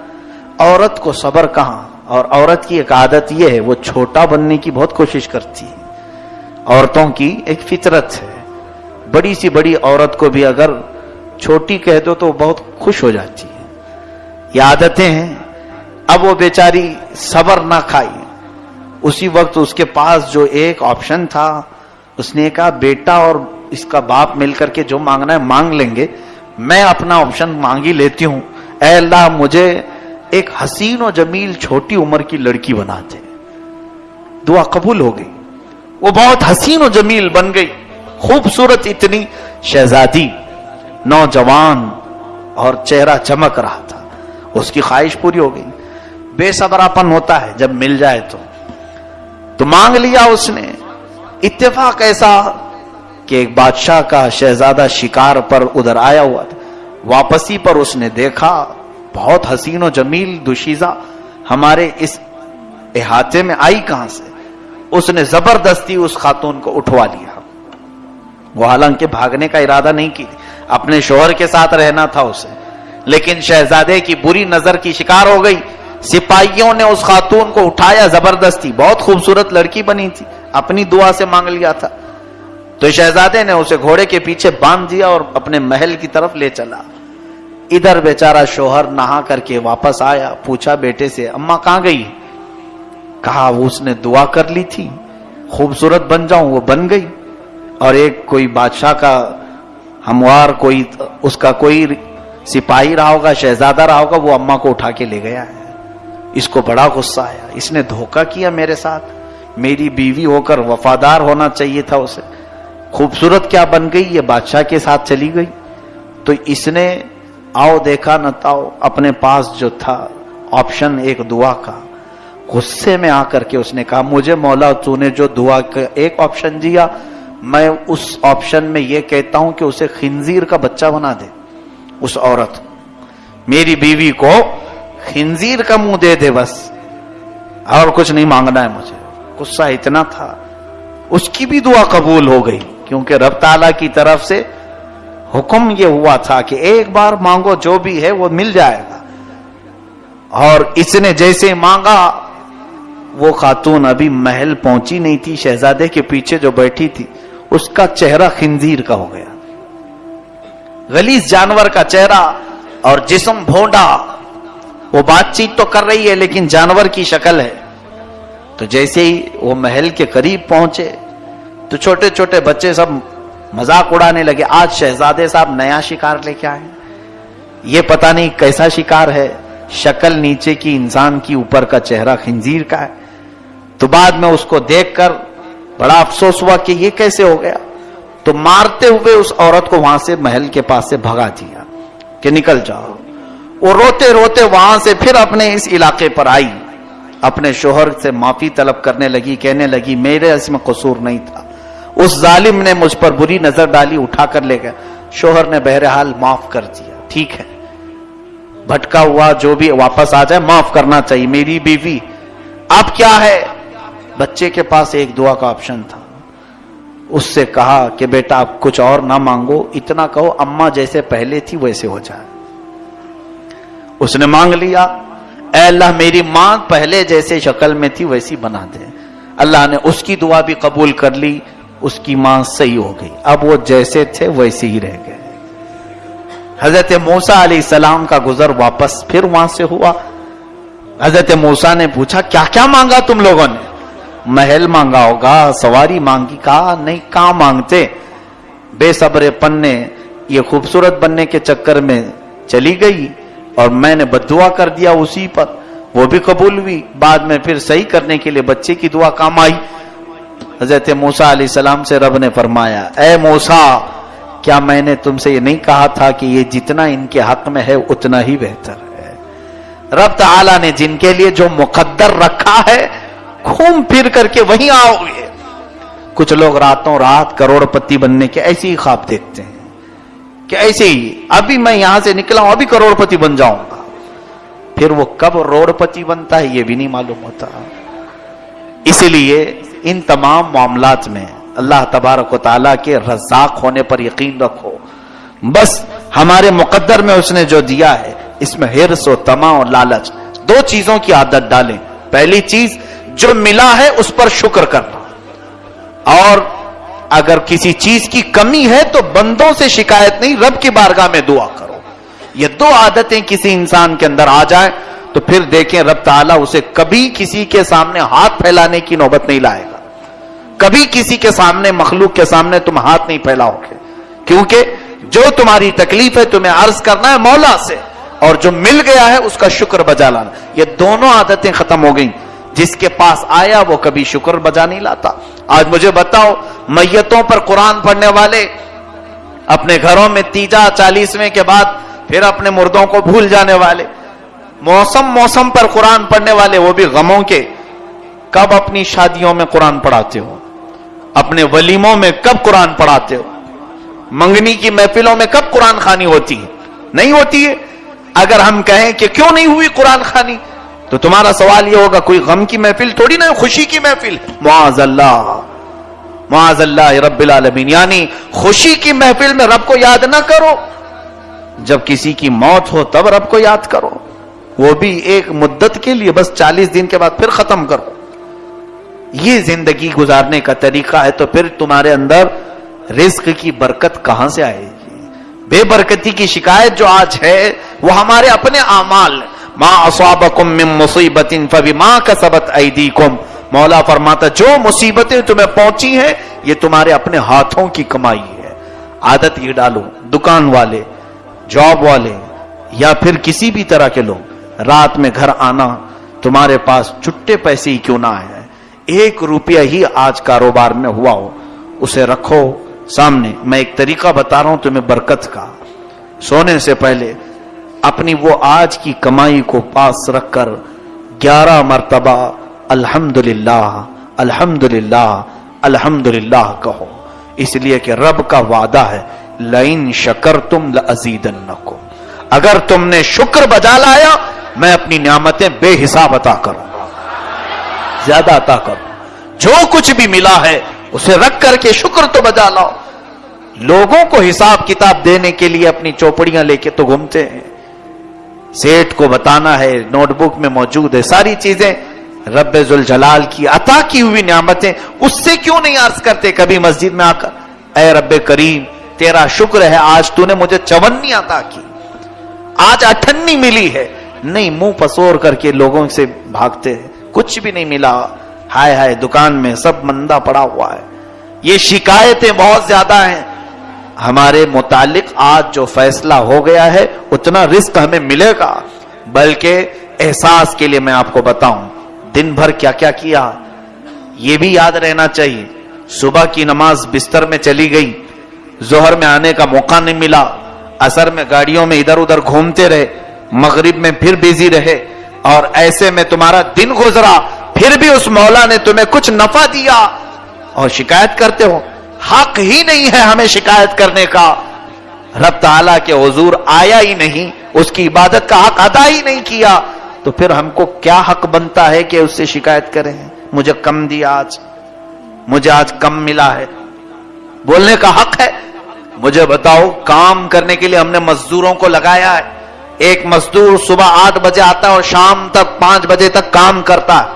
عورت کو صبر کہاں؟ اور عورت کی ایک عادت یہ ہے، وہ چھوٹا بننے کی بہت کوشش کرتی ہے۔ عورتوں کی ایک فطرت ہے۔ بڑی سی بڑی عورت کو بھی اگر چھوٹی کہہ دو تو بہت خوش ہو جاتی ہے۔ یہ عادتیں ہیں۔ اب وہ بیچاری صبر نہ کھائی اسی وقت اس کے پاس جو ایک آپشن تھا، اس نے کہا، بیٹا اور اس کا باپ مل کر کے جو مانگنا ہے مانگ لیں گے۔ میں اپنا آپشن مانگی لیتی ہوں۔ اے اللہ، مجھے ایک حسین و جمیل چھوٹی عمر کی لڑکی بنا دے۔ دعا قبول ہو گئی۔ وہ بہت حسین و جمیل بن گئی۔ خوبصورت اتنی شہزادی۔ نوجوان اور چہرہ چمک رہا تھا۔ اس کی خواہش پوری ہو گئی۔ بے صبراپن ہوتا ہے جب مل جائے تو۔ تو مانگ لیا اس نے۔ اتفاق ایسا کہ ایک بادشاہ کا شہزادہ شکار پر ادھر آیا ہوا تھا۔ واپسی پر اس نے دیکھا۔ بہت حسین و جمیل دوشیزہ ہمارے اس احاطے میں آئی کہاں سے؟ اس نے زبردستی اس خاتون کو اٹھوا لیا۔ وہ حالانکہ بھاگنے کا ارادہ نہیں کی اپنے شوہر کے ساتھ رہنا تھا اسے۔ لیکن شہزادے کی بری نظر کی شکار ہو گئی۔ سپاہیوں نے اس خاتون کو اٹھایا زبردستی۔ بہت خوبصورت لڑکی بنی تھی۔ اپنی دعا سے مانگ لیا تھا۔ تو شہزادے نے اسے گھوڑے کے پیچھے باندھ دیا اور اپنے محل کی طرف لے چلا۔ ادھر بیچارہ شوہر نہا کر کے واپس آیا۔ پوچھا، بیٹے سے اما کہاں گئی? کہا اس نے دعا کر لی تھی۔ خوبصورت بن جاؤں، وہ بن گئی۔ اور ایک کوئی بادشاہ کا ہموار کوئی اس کا کوئی سپاہی رہا ہوگا، شہزادہ رہا ہوگا، وہ اما کو اٹھا کے لے گیا ہے۔ اس کو بڑا غصہ آیا۔ اس نے دھوکا کیا میرے ساتھ۔ میری بیوی ہو کر وفادار ہونا چاہیے تھا اسے۔ خوبصورت کیا بن گئی، یہ بادشاہ کے ساتھ چلی گئی۔ تو اس نے آؤ دیکھا نہ تاؤ، اپنے پاس جو تھا، آپشن ایک دعا کا۔ غصے میں آ کر کے اس نے کہا، مجھے مولا تو نے جو دعا کا ایک آپشن دیا میں اس آپشن میں یہ کہتا ہوں کہ اسے خنزیر کا بچہ بنا دے، اس عورت۔ میری بیوی کو خنزیر کا منہ دے دے بس۔ اور کچھ نہیں مانگنا ہے مجھے۔ غصہ اتنا تھا۔ اس کی بھی دعا قبول ہو گئی، کیونکہ رب تعالی کی طرف سے حکم یہ ہوا تھا کہ ایک بار مانگو جو بھی ہے وہ مل جائے گا۔ اور اس نے جیسے مانگا، وہ خاتون ابھی محل پہنچی نہیں تھی، شہزادے کے پیچھے جو بیٹھی تھی۔ اس کا چہرہ خنزیر کا ہو گیا۔ غلیظ جانور کا چہرہ اور جسم بھونڈا۔ وہ بات چیت تو کر رہی ہے، لیکن جانور کی شکل ہے۔ تو جیسے ہی وہ محل کے قریب پہنچے، تو چھوٹے چھوٹے بچے سب مزاق اڑانے لگے۔ آج شہزادے صاحب نیا شکار لے کے آئے یہ پتا نہیں کیسا شکار ہے۔ شکل نیچے کی انسان کی اوپر کا چہرہ خنزیر کا ہے۔ تو بعد میں اس کو دیکھ کر بڑا افسوس ہوا کہ یہ کیسے ہو گیا۔ تو مارتے ہوئے اس عورت کو وہاں سے محل کے پاس سے بھگا دیا کہ نکل جاؤ۔ وہ روتے روتے وہاں سے پھر اپنے اس علاقے پر آئی۔ اپنے شوہر سے معافی طلب کرنے لگی، کہنے لگی، میرے اس میں قصور نہیں تھا۔ اس ظالم نے مجھ پر بری نظر ڈالی، اٹھا کر لے گیا شوہر نے بہرحال معاف کر دیا۔ ٹھیک ہے۔ بھٹکا ہوا جو بھی واپس آ جائے، معاف کرنا چاہیے۔ میری بیوی، اب کیا ہے؟ بچے کے پاس ایک دعا کا آپشن تھا۔ اس سے کہا کہ بیٹا آپ کچھ اور نہ مانگو، اتنا کہو اما جیسے پہلے تھی ویسے ہو جائے۔ اس نے مانگ لیا، اے اللہ میری ماں پہلے جیسے شکل میں تھی ویسی بنا دے۔ اللہ نے اس کی دعا بھی قبول کر لی، اس کی ماں صحیح ہو گئی۔ اب وہ جیسے تھے ویسے ہی رہ گئے۔ حضرت موسا علیہ السلام کا گزر واپس پھر وہاں سے ہوا۔ حضرت موسا نے پوچھا، کیا کیا مانگا تم لوگوں نے؟ محل مانگا ہوگا، سواری مانگی، کہا، نہیں، کہاں مانگتے؟ بے صبر پن نے یہ خوبصورت بننے کے چکر میں چلی گئی اور میں نے بدعا کر دیا اسی پر۔ وہ بھی قبول ہوئی۔ بعد میں پھر صحیح کرنے کے لیے بچے کی دعا کام آئی۔ حضرت موسا علیہ السلام سے رب نے فرمایا، اے موسا کیا میں نے تم سے یہ نہیں کہا تھا کہ یہ جتنا ان کے حق میں ہے، اتنا ہی بہتر ہے؟ رب تعالی نے جن کے لیے جو مقدر رکھا ہے گھوم پھر کر کے وہیں آؤ گے۔ کچھ لوگ راتوں رات کروڑ پتی بننے کے ایسی ہی خواب دیکھتے ہیں کہ ایسے ہی ابھی میں یہاں سے نکلا ہوں، ابھی کروڑپتی بن جاؤں گا۔ پھر وہ کب روڑپتی بنتا ہے یہ بھی نہیں معلوم ہوتا۔ اسی لیے ان تمام معاملات میں اللہ تبارک و تعالیٰ کے رزاق ہونے پر یقین رکھو۔ بس ہمارے مقدر میں اس نے جو دیا ہے، اس میں ہرس و تما و لالچ، دو چیزوں کی عادت ڈالیں۔ پہلی چیز جو ملا ہے اس پر شکر کرنا۔ اور اگر کسی چیز کی کمی ہے تو بندوں سے شکایت نہیں، رب کی بارگاہ میں دعا کرو۔ یہ دو عادتیں کسی انسان کے اندر آ جائیں تو پھر دیکھیں رب تعالیٰ اسے کبھی کسی کے سامنے ہاتھ پھیلانے کی نوبت نہیں لائے گا۔ کبھی کسی کے سامنے، مخلوق کے سامنے تم ہاتھ نہیں پھیلاؤ گے کیونکہ جو تمہاری تکلیف ہے تمہیں عرض کرنا ہے مولا سے، اور جو مل گیا ہے اس کا شکر بجا لانا۔ یہ دونوں عادتیں ختم ہو گئیں۔ جس کے پاس آیا وہ کبھی شکر بجا نہیں لاتا۔ آج مجھے بتاؤ، میتوں پر قرآن پڑھنے والے اپنے گھروں میں تیجا چالیسویں کے بعد پھر اپنے مردوں کو بھول جانے والے۔ موسم موسم پر قرآن پڑھنے والے وہ بھی غموں کے۔ کب اپنی شادیوں میں قرآن پڑھاتے ہو؟ اپنے ولیموں میں کب قرآن پڑھاتے ہو؟ منگنی کی محفلوں میں کب قرآن خانی ہوتی ہے؟ نہیں ہوتی ہے۔ اگر ہم کہیں کہ کیوں نہیں ہوئی قرآن خانی؟ تو تمہارا سوال یہ ہوگا، کوئی غم کی محفل تھوڑی نہ خوشی کی محفل؟ معاذ اللہ معاذ اللہ رب العالمین یعنی خوشی کی محفل میں رب کو یاد نہ کرو۔ جب کسی کی موت ہو تب رب کو یاد کرو۔ وہ بھی ایک مدت کے لیے، بس چالیس دن کے بعد پھر ختم کرو۔ یہ زندگی گزارنے کا طریقہ ہے، تو پھر تمہارے اندر رزق کی برکت کہاں سے آئے گی؟ بے برکتی کی شکایت جو آج ہے، وہ ہمارے اپنے اعمال ما اصابکم من مصیبت فبما کسبت ایدیکم مولا فرماتا، جو مصیبتیں تمہیں پہنچی ہیں، یہ تمہارے اپنے ہاتھوں کی کمائی ہے۔ عادت یہ ڈالو، دکان والے، جاب والے، یا پھر کسی بھی طرح کے لوگ، رات میں گھر آنا، تمہارے پاس چھٹے پیسے ہی کیوں نہ آئے ایک روپیہ ہی آج کاروبار میں ہوا ہو، اسے رکھو۔ سامنے، میں ایک طریقہ بتا رہا ہوں تمہیں برکت کا۔ سونے سے پہلے اپنی وہ آج کی کمائی کو پاس رکھ کر گیارہ مرتبہ الحمد للہ الحمد للہ الحمد للہ کہو۔ اس لیے کہ رب کا وعدہ ہے لائن شکر تم اگر تم نے شکر بجا لایا، میں اپنی نعمتیں بے حساب عطا کروں۔ زیادہ عطا کروں۔ جو کچھ بھی ملا ہے، اسے رکھ کر کے شکر تو بجا لاؤ۔ لوگوں کو حساب کتاب دینے کے لیے اپنی چوپڑیاں لے کے تو گھومتے ہیں۔ سیٹ کو بتانا ہے، نوٹ بک میں موجود ہے، ساری چیزیں رب ذوالجلال کی عطا کی ہوئی نعمتیں، اس سے کیوں نہیں عرض کرتے کبھی مسجد میں آ کر اے رب کریم، تیرا شکر ہے، آج تو نے مجھے چونی عطا کی۔ آج اٹھنی ملی ہے۔ نہیں، منہ پسور کر کے لوگوں سے بھاگتے ہیں۔ کچھ بھی نہیں ملا۔ ہائے ہائے، دکان میں سب مندہ پڑا ہوا ہے۔ یہ شکایتیں بہت زیادہ ہیں۔ ہمارے متعلق آج جو فیصلہ ہو گیا ہے، اتنا رزق ہمیں ملے گا۔ بلکہ احساس کے لیے میں آپ کو بتاؤں، دن بھر کیا کیا کیا۔ یہ بھی یاد رہنا چاہیے، صبح کی نماز بستر میں چلی گئی زہر میں آنے کا موقع نہیں ملا۔ اثر میں گاڑیوں میں ادھر ادھر گھومتے رہے، مغرب میں پھر بیزی رہے۔ اور ایسے میں تمہارا دن گزرا، پھر بھی اس مولا نے تمہیں کچھ نفع دیا۔ اور شکایت کرتے ہو حق ہی نہیں ہے ہمیں شکایت کرنے کا۔ رب تعالیٰ کے حضور آیا ہی نہیں، اس کی عبادت کا حق ادا ہی نہیں کیا۔ تو پھر ہم کو کیا حق بنتا ہے کہ اس سے شکایت کریں؟ مجھے کم دیا آج، مجھے آج کم ملا ہے۔ بولنے کا حق ہے۔ مجھے بتاؤ، کام کرنے کے لیے ہم نے مزدوروں کو لگایا ہے۔ ایک مزدور صبح آٹھ بجے آتا ہے اور شام تک پانچ بجے تک کام کرتا ہے۔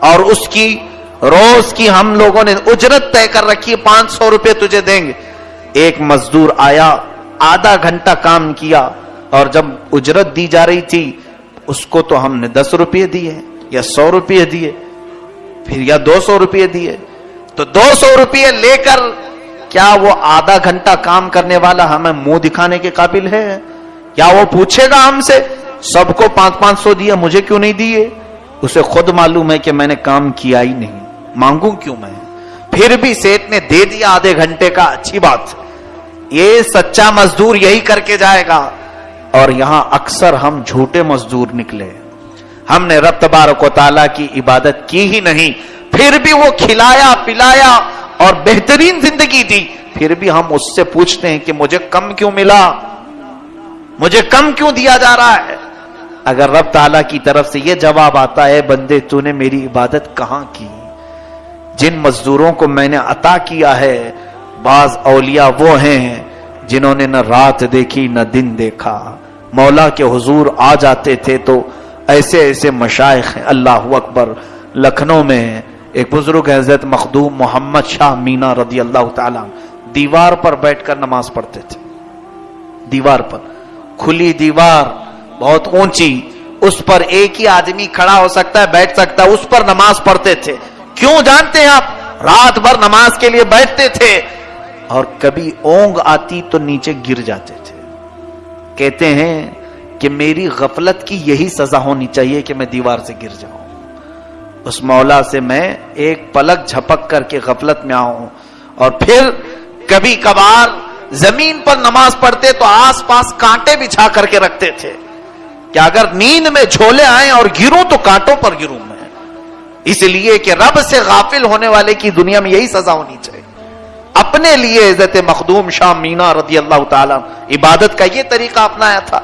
اور اس کی روز کی ہم لوگوں نے اجرت طے کر رکھی پانچ سو روپے تجھے دیں گے۔ ایک مزدور آیا، آدھا گھنٹہ کام کیا اور جب اجرت دی جا رہی تھی، اس کو تو ہم نے دس روپے دیے یا سو روپے دیے، پھر یا دو سو روپے دیے۔ تو دو سو روپے لے کر کیا وہ آدھا گھنٹہ کام کرنے والا ہمیں منہ دکھانے کے قابل ہے؟ کیا وہ پوچھے گا ہم سے، سب کو پانچ پانچ سو دیا مجھے کیوں نہیں دیے؟ اسے خود معلوم ہے کہ میں نے کام کیا ہی نہیں۔ مانگوں کیوں میں؟ پھر بھی سیٹ نے دے دیا آدھے گھنٹے کا، اچھی بات۔ یہ سچا مزدور یہی کر کے جائے گا۔ اور یہاں اکثر ہم جھوٹے مزدور نکلے۔ ہم نے رب تبارک و تعالیٰ کی عبادت کی ہی نہیں، پھر بھی وہ کھلایا، پلایا اور بہترین زندگی دی۔ پھر بھی ہم اس سے پوچھتے ہیں کہ مجھے کم کیوں ملا؟ مجھے کم کیوں دیا جا رہا ہے؟ اگر رب تعالی کی طرف سے یہ جواب آتا ہے، بندے، تو نے میری عبادت کہاں کی؟ جن مزدوروں کو میں نے عطا کیا ہے، بعض اولیاء وہ ہیں جنہوں نے نہ رات دیکھی، نہ دن دیکھا۔ مولا کے حضور آ جاتے تھے تو ایسے ایسے مشائق ہیں۔ اللہ اکبر۔ لکھنؤ میں ایک بزرگ حضرت مخدوم محمد شاہ مینا رضی اللہ تعالی دیوار پر بیٹھ کر نماز پڑھتے تھے۔ دیوار پر۔ کھلی دیوار، بہت اونچی۔ اس پر ایک ہی آدمی کھڑا ہو سکتا ہے، بیٹھ سکتا ہے، اس پر نماز پڑھتے تھے۔ کیوں جانتے ہیں آپ؟ رات بھر نماز کے لیے بیٹھتے تھے۔ اور کبھی اونگ آتی تو نیچے گر جاتے تھے۔ کہتے ہیں کہ میری غفلت کی یہی سزا ہونی چاہیے کہ میں دیوار سے گر جاؤں۔ اس مولا سے میں ایک پلک جھپک کر کے غفلت میں آؤں۔ اور پھر کبھی کبھار زمین پر نماز پڑھتے تو آس پاس کانٹے بچھا کر کے رکھتے تھے۔ کہ اگر نیند میں جھولے آئیں اور گروں تو کانٹوں پر گروں۔ میں اس لیے کہ رب سے غافل ہونے والے کی دنیا میں یہی سزا ہونی چاہیے۔ اپنے لیے عزت مخدوم شاہ مینا رضی اللہ تعالی عبادت کا یہ طریقہ اپنایا تھا۔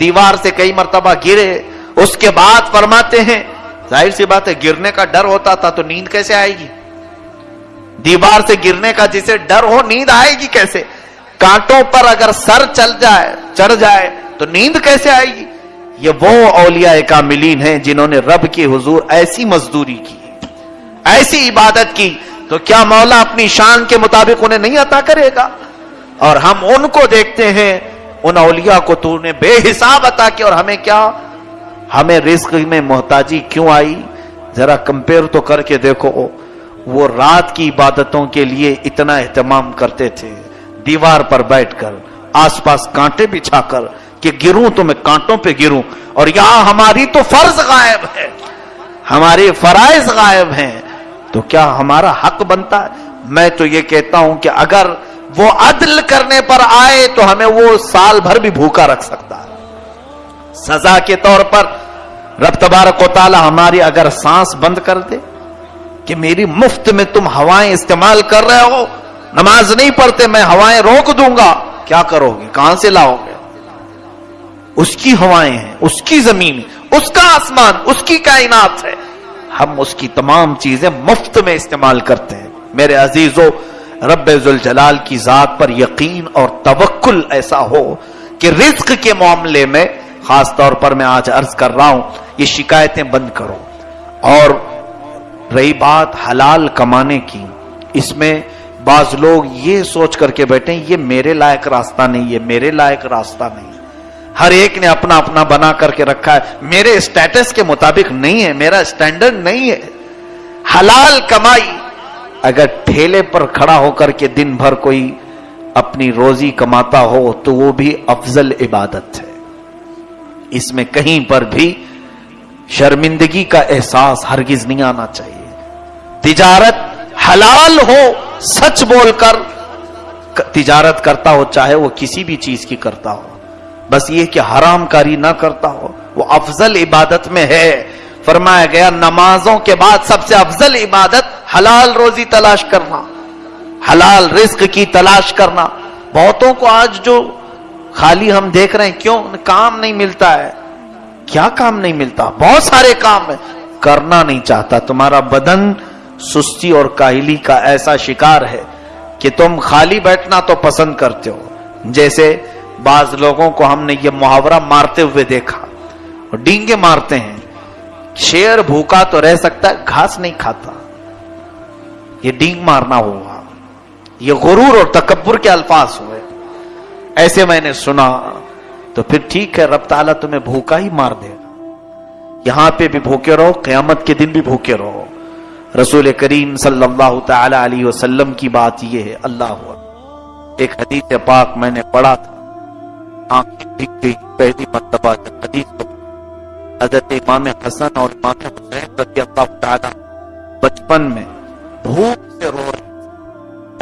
دیوار سے کئی مرتبہ گرے، اس کے بعد فرماتے ہیں، ظاہر سی بات ہے، گرنے کا ڈر ہوتا تھا تو نیند کیسے آئے گی؟ دیوار سے گرنے کا جسے ڈر ہو، نیند آئے گی کیسے؟ کانٹوں پر اگر سر چل جائے، چڑھ جائے، تو نیند کیسے آئے گی؟ یہ وہ اولیاء کاملین ہیں جنہوں نے رب کی حضور ایسی مزدوری کی، ایسی عبادت کی، تو کیا مولا اپنی شان کے مطابق انہیں نہیں عطا کرے گا؟ اور ہم ان کو دیکھتے ہیں، ان اولیاء کو تو نے بے حساب عطا کیا، اور ہمیں کیا؟ ہمیں رزق میں محتاجی کیوں آئی؟ ذرا کمپیئر تو کر کے دیکھو، وہ رات کی عبادتوں کے لیے اتنا اہتمام کرتے تھے، دیوار پر بیٹھ کر، آس پاس کانٹے بچھا کر کہ گروں تو میں کانٹوں پہ گروں اور یہاں ہماری تو فرض غائب ہے، ہمارے فرائض غائب ہیں۔ تو کیا ہمارا حق بنتا ہے؟ میں تو یہ کہتا ہوں کہ اگر وہ عدل کرنے پر آئے تو ہمیں وہ سال بھر بھی بھوکا رکھ سکتا ہے۔ سزا کے طور پر رب تبارک و تعالی ہماری اگر سانس بند کر دے کہ میری مفت میں تم ہوائیں استعمال کر رہے ہو، نماز نہیں پڑھتے، میں ہوائیں روک دوں گا، کیا کرو گے؟ کہاں سے لاؤ گے؟ اس کی ہوائیں ہیں، اس کی زمین اس کا آسمان، اس کی کائنات ہے۔ ہم اس کی تمام چیزیں مفت میں استعمال کرتے ہیں۔ میرے عزیزو، رب ذوالجلال کی ذات پر یقین اور توکل ایسا ہو کہ رزق کے معاملے میں، خاص طور پر میں آج عرض کر رہا ہوں، یہ شکایتیں بند کرو۔ اور رہی بات حلال کمانے کی، اس میں بعض لوگ یہ سوچ کر کے بیٹھے یہ میرے لائق راستہ نہیں ہے میرے لائق راستہ نہیں۔ ہر ایک نے اپنا اپنا بنا کر کے رکھا ہے۔ میرے اسٹیٹس کے مطابق نہیں ہے، میرا اسٹینڈرڈ نہیں ہے۔ حلال کمائی۔ اگر ٹھیلے پر کھڑا ہو کر کے دن بھر کوئی اپنی روزی کماتا ہو، تو وہ بھی افضل عبادت ہے۔ اس میں کہیں پر بھی شرمندگی کا احساس ہرگز نہیں آنا چاہیے۔ تجارت حلال ہو، سچ بول کر، تجارت کرتا ہو، چاہے وہ کسی بھی چیز کی کرتا ہو۔ بس یہ کہ حرام کاری نہ کرتا ہو، وہ افضل عبادت میں ہے۔ فرمایا گیا، نمازوں کے بعد سب سے افضل عبادت حلال روزی تلاش کرنا، حلال رزق کی تلاش کرنا۔ بہتوں کو آج جو خالی ہم دیکھ رہے ہیں، کیوں؟ کام نہیں ملتا ہے۔ کیا کام نہیں ملتا؟ بہت سارے کام ہے کرنا نہیں چاہتا۔ تمہارا بدن سستی اور کاہلی کا ایسا شکار ہے کہ تم خالی بیٹھنا تو پسند کرتے ہو۔ جیسے بعض لوگوں کو ہم نے یہ محاورہ مارتے ہوئے دیکھا ڈینگے مارتے ہیں۔ شیر بھوکا تو رہ سکتا ہے، گھاس نہیں کھاتا۔ یہ ڈینگ مارنا ہوا۔ یہ غرور اور تکبر کے الفاظ ہوئے۔ ایسے میں نے سنا، تو پھر ٹھیک ہے، رب تعالیٰ تمہیں بھوکا ہی مار دے۔ گا یہاں پہ بھی بھوکے رہو، قیامت کے دن بھی بھوکے رہو۔ رسول کریم صلی اللہ تعالی علیہ وسلم کی بات یہ ہے، اللہ ایک حدیث پاک میں نے پڑھا تھا۔ پہلی مرتبہ حدیث کو حضرت امام حسن اور امام حسین رضی اللہ تعالی بچپن میں بھوک سے رو رہے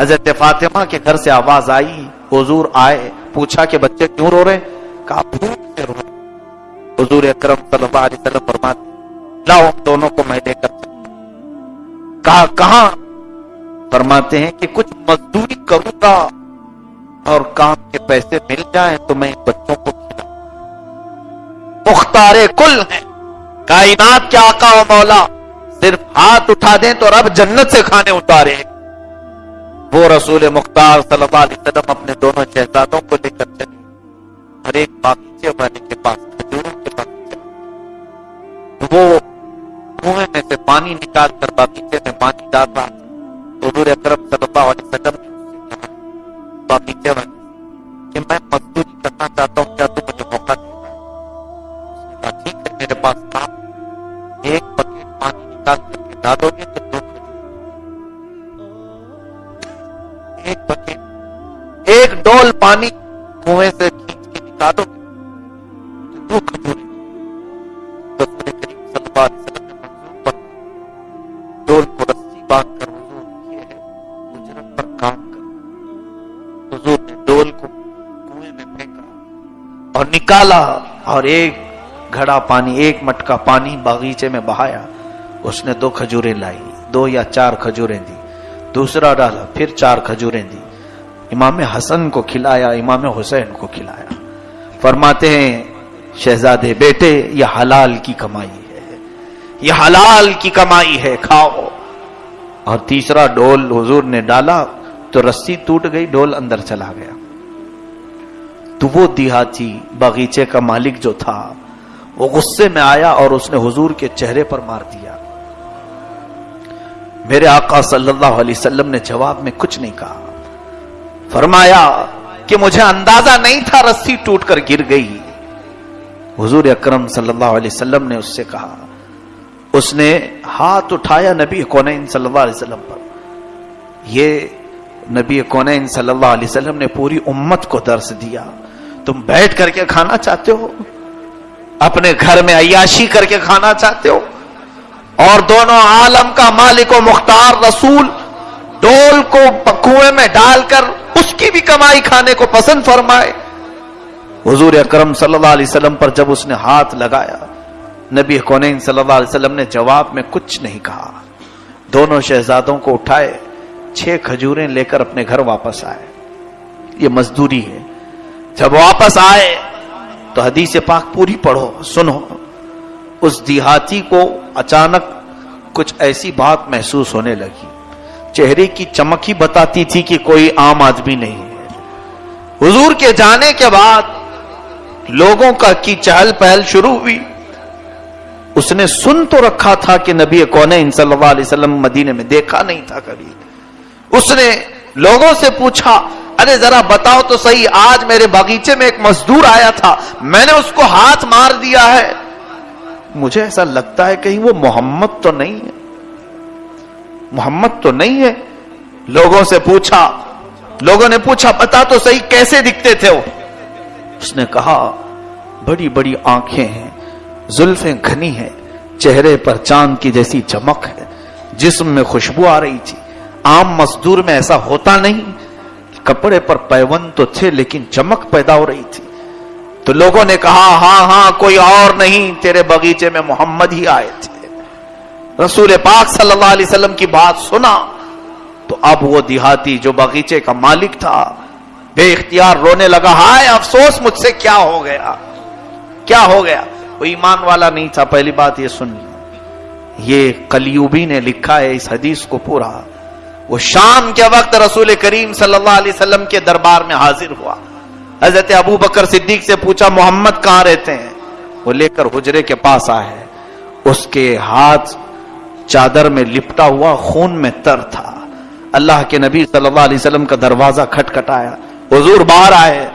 حضرت فاطمہ کے گھر سے آواز آئی، حضور آئے، پوچھا کہ بچے کیوں رو رہے کہا، بھوک سے رو رہے حضور اکرم صلی اللہ علیہ وسلم فرماتے لاؤ ہم دونوں کو میں لے کر۔ کہا، کہاں؟ فرماتے ہیں کہ کچھ مزدوری کروں گا۔ اور کام کے پیسے مل جائیں تو میں بچوں کو مختار کل ہیں۔ کائنات کے آقا و مولا صرف ہاتھ اٹھا دیں تو رب جنت سے کھانے اتارے وہ رسول مختار صلی اللہ علیہ وسلم اپنے دونوں شہزادوں کو لے کر چلے۔ ہر ایک باغیچے والے کے پاس، کھجوروں کے باغیچے وہ کنویں میں سے پانی نکال کر باغیچے میں پانی ڈال رہا حضور اکرم صلی اللہ علیہ وسلم نے باغیچے والے کہ میں مزدوری کرنا چاہتا ہوں کیا تو مجھے موقع دے گا ٹھیک ہے میرے پاس کام ایک بکیٹ پانی نکال کر کے ڈالو گے تو دو ایک بکیٹ ایک ڈول پانی کنویں سے کھینچ کے نکالو گے تو دو کھجورے نکالا اور ایک گھڑا پانی، ایک مٹکا پانی باغیچے میں بہایا۔ اس نے دو کھجوریں لائی، دو یا چار کھجوریں دی۔ دوسرا ڈالا، پھر چار کھجوریں دی۔ امام حسن کو کھلایا، امام حسین کو کھلایا۔ فرماتے ہیں، شہزادے بیٹے، یہ حلال کی کمائی ہے۔ یہ حلال کی کمائی ہے، کھاؤ۔ اور تیسرا ڈول حضور نے ڈالا تو رسی ٹوٹ گئی، ڈول اندر چلا گیا۔ تو وہ دیہاتی باغیچے کا مالک جو تھا۔ وہ غصے میں آیا اور اس نے حضور کے چہرے پر مار دیا۔ میرے آقا صلی اللہ علیہ وسلم نے جواب میں کچھ نہیں کہا۔ فرمایا کہ مجھے اندازہ نہیں تھا رسی ٹوٹ کر گر گئی۔ حضور اکرم صلی اللہ علیہ وسلم نے اس سے کہا۔ اس نے ہاتھ اٹھایا نبی کونین صلی اللہ علیہ وسلم پر۔ یہ نبی کونین صلی اللہ علیہ وسلم نے پوری امت کو درس دیا۔ تم بیٹھ کر کے کھانا چاہتے ہو؟ اپنے گھر میں عیاشی کر کے کھانا چاہتے ہو؟ اور دونوں عالم کا مالک و مختار رسول ڈول کو کنویں میں ڈال کر اس کی بھی کمائی کھانے کو پسند فرمائے۔ حضور اکرم صلی اللہ علیہ وسلم پر جب اس نے ہاتھ لگایا، نبی کونین صلی اللہ علیہ وسلم نے جواب میں کچھ نہیں کہا۔ دونوں شہزادوں کو اٹھائے، چھ کھجوریں لے کر اپنے گھر واپس آئے۔ یہ مزدوری ہے۔ جب واپس آئے تو حدیث پاک پوری پڑھو، سنو۔ اس دیہاتی کو اچانک کچھ ایسی بات محسوس ہونے لگی۔ چہرے کی چمک ہی بتاتی تھی کہ کوئی عام آدمی نہیں ہے۔ حضور کے جانے کے بعد لوگوں کا کی چہل پہل شروع ہوئی۔ اس نے سن تو رکھا تھا کہ نبی کون صلی اللہ علیہ وسلم مدینے میں دیکھا نہیں تھا کبھی۔ اس نے لوگوں سے پوچھا ارے ذرا بتاؤ تو صحیح، آج میرے باغیچے میں ایک مزدور آیا تھا، میں نے اس کو ہاتھ مار دیا ہے۔ مجھے ایسا لگتا ہے کہیں وہ محمد تو نہیں ہے۔ محمد تو نہیں ہے۔ لوگوں سے پوچھا، لوگوں نے پوچھا، بتا تو صحیح کیسے دکھتے تھے وہ؟ اس نے کہا، بڑی بڑی آنکھیں ہیں، زلفیں گھنی ہیں، چہرے پر چاند کی جیسی چمک ہے، جسم میں خوشبو آ رہی تھی۔ عام مزدور میں ایسا ہوتا نہیں۔ کپڑے پر پیون تو تھے لیکن چمک پیدا ہو رہی تھی۔ تو لوگوں نے کہا ہاں ہاں کوئی اور نہیں، تیرے بغیچے میں محمد ہی آئے تھے۔ رسول پاک صلی اللہ علیہ وسلم کی بات سنا۔ تو اب وہ دیہاتی جو باغیچے کا مالک تھا، بے اختیار رونے لگا، ہائے، افسوس، مجھ سے کیا ہو گیا؟ کیا ہو گیا؟ وہ ایمان والا نہیں تھا، پہلی بات یہ سن یہ کلیوبی نے لکھا ہے، اس حدیث کو پورا۔ وہ شام کے وقت رسول کریم صلی اللہ علیہ وسلم کے دربار میں حاضر ہوا۔ حضرت ابو بکر صدیق سے پوچھا، محمد کہاں رہتے ہیں؟ وہ لے کر حجرے کے پاس آئے۔ اس کے ہاتھ چادر میں لپٹا ہوا خون میں تر تھا۔ اللہ کے نبی صلی اللہ علیہ وسلم کا دروازہ کھٹ کھٹایا حضور باہر آئے،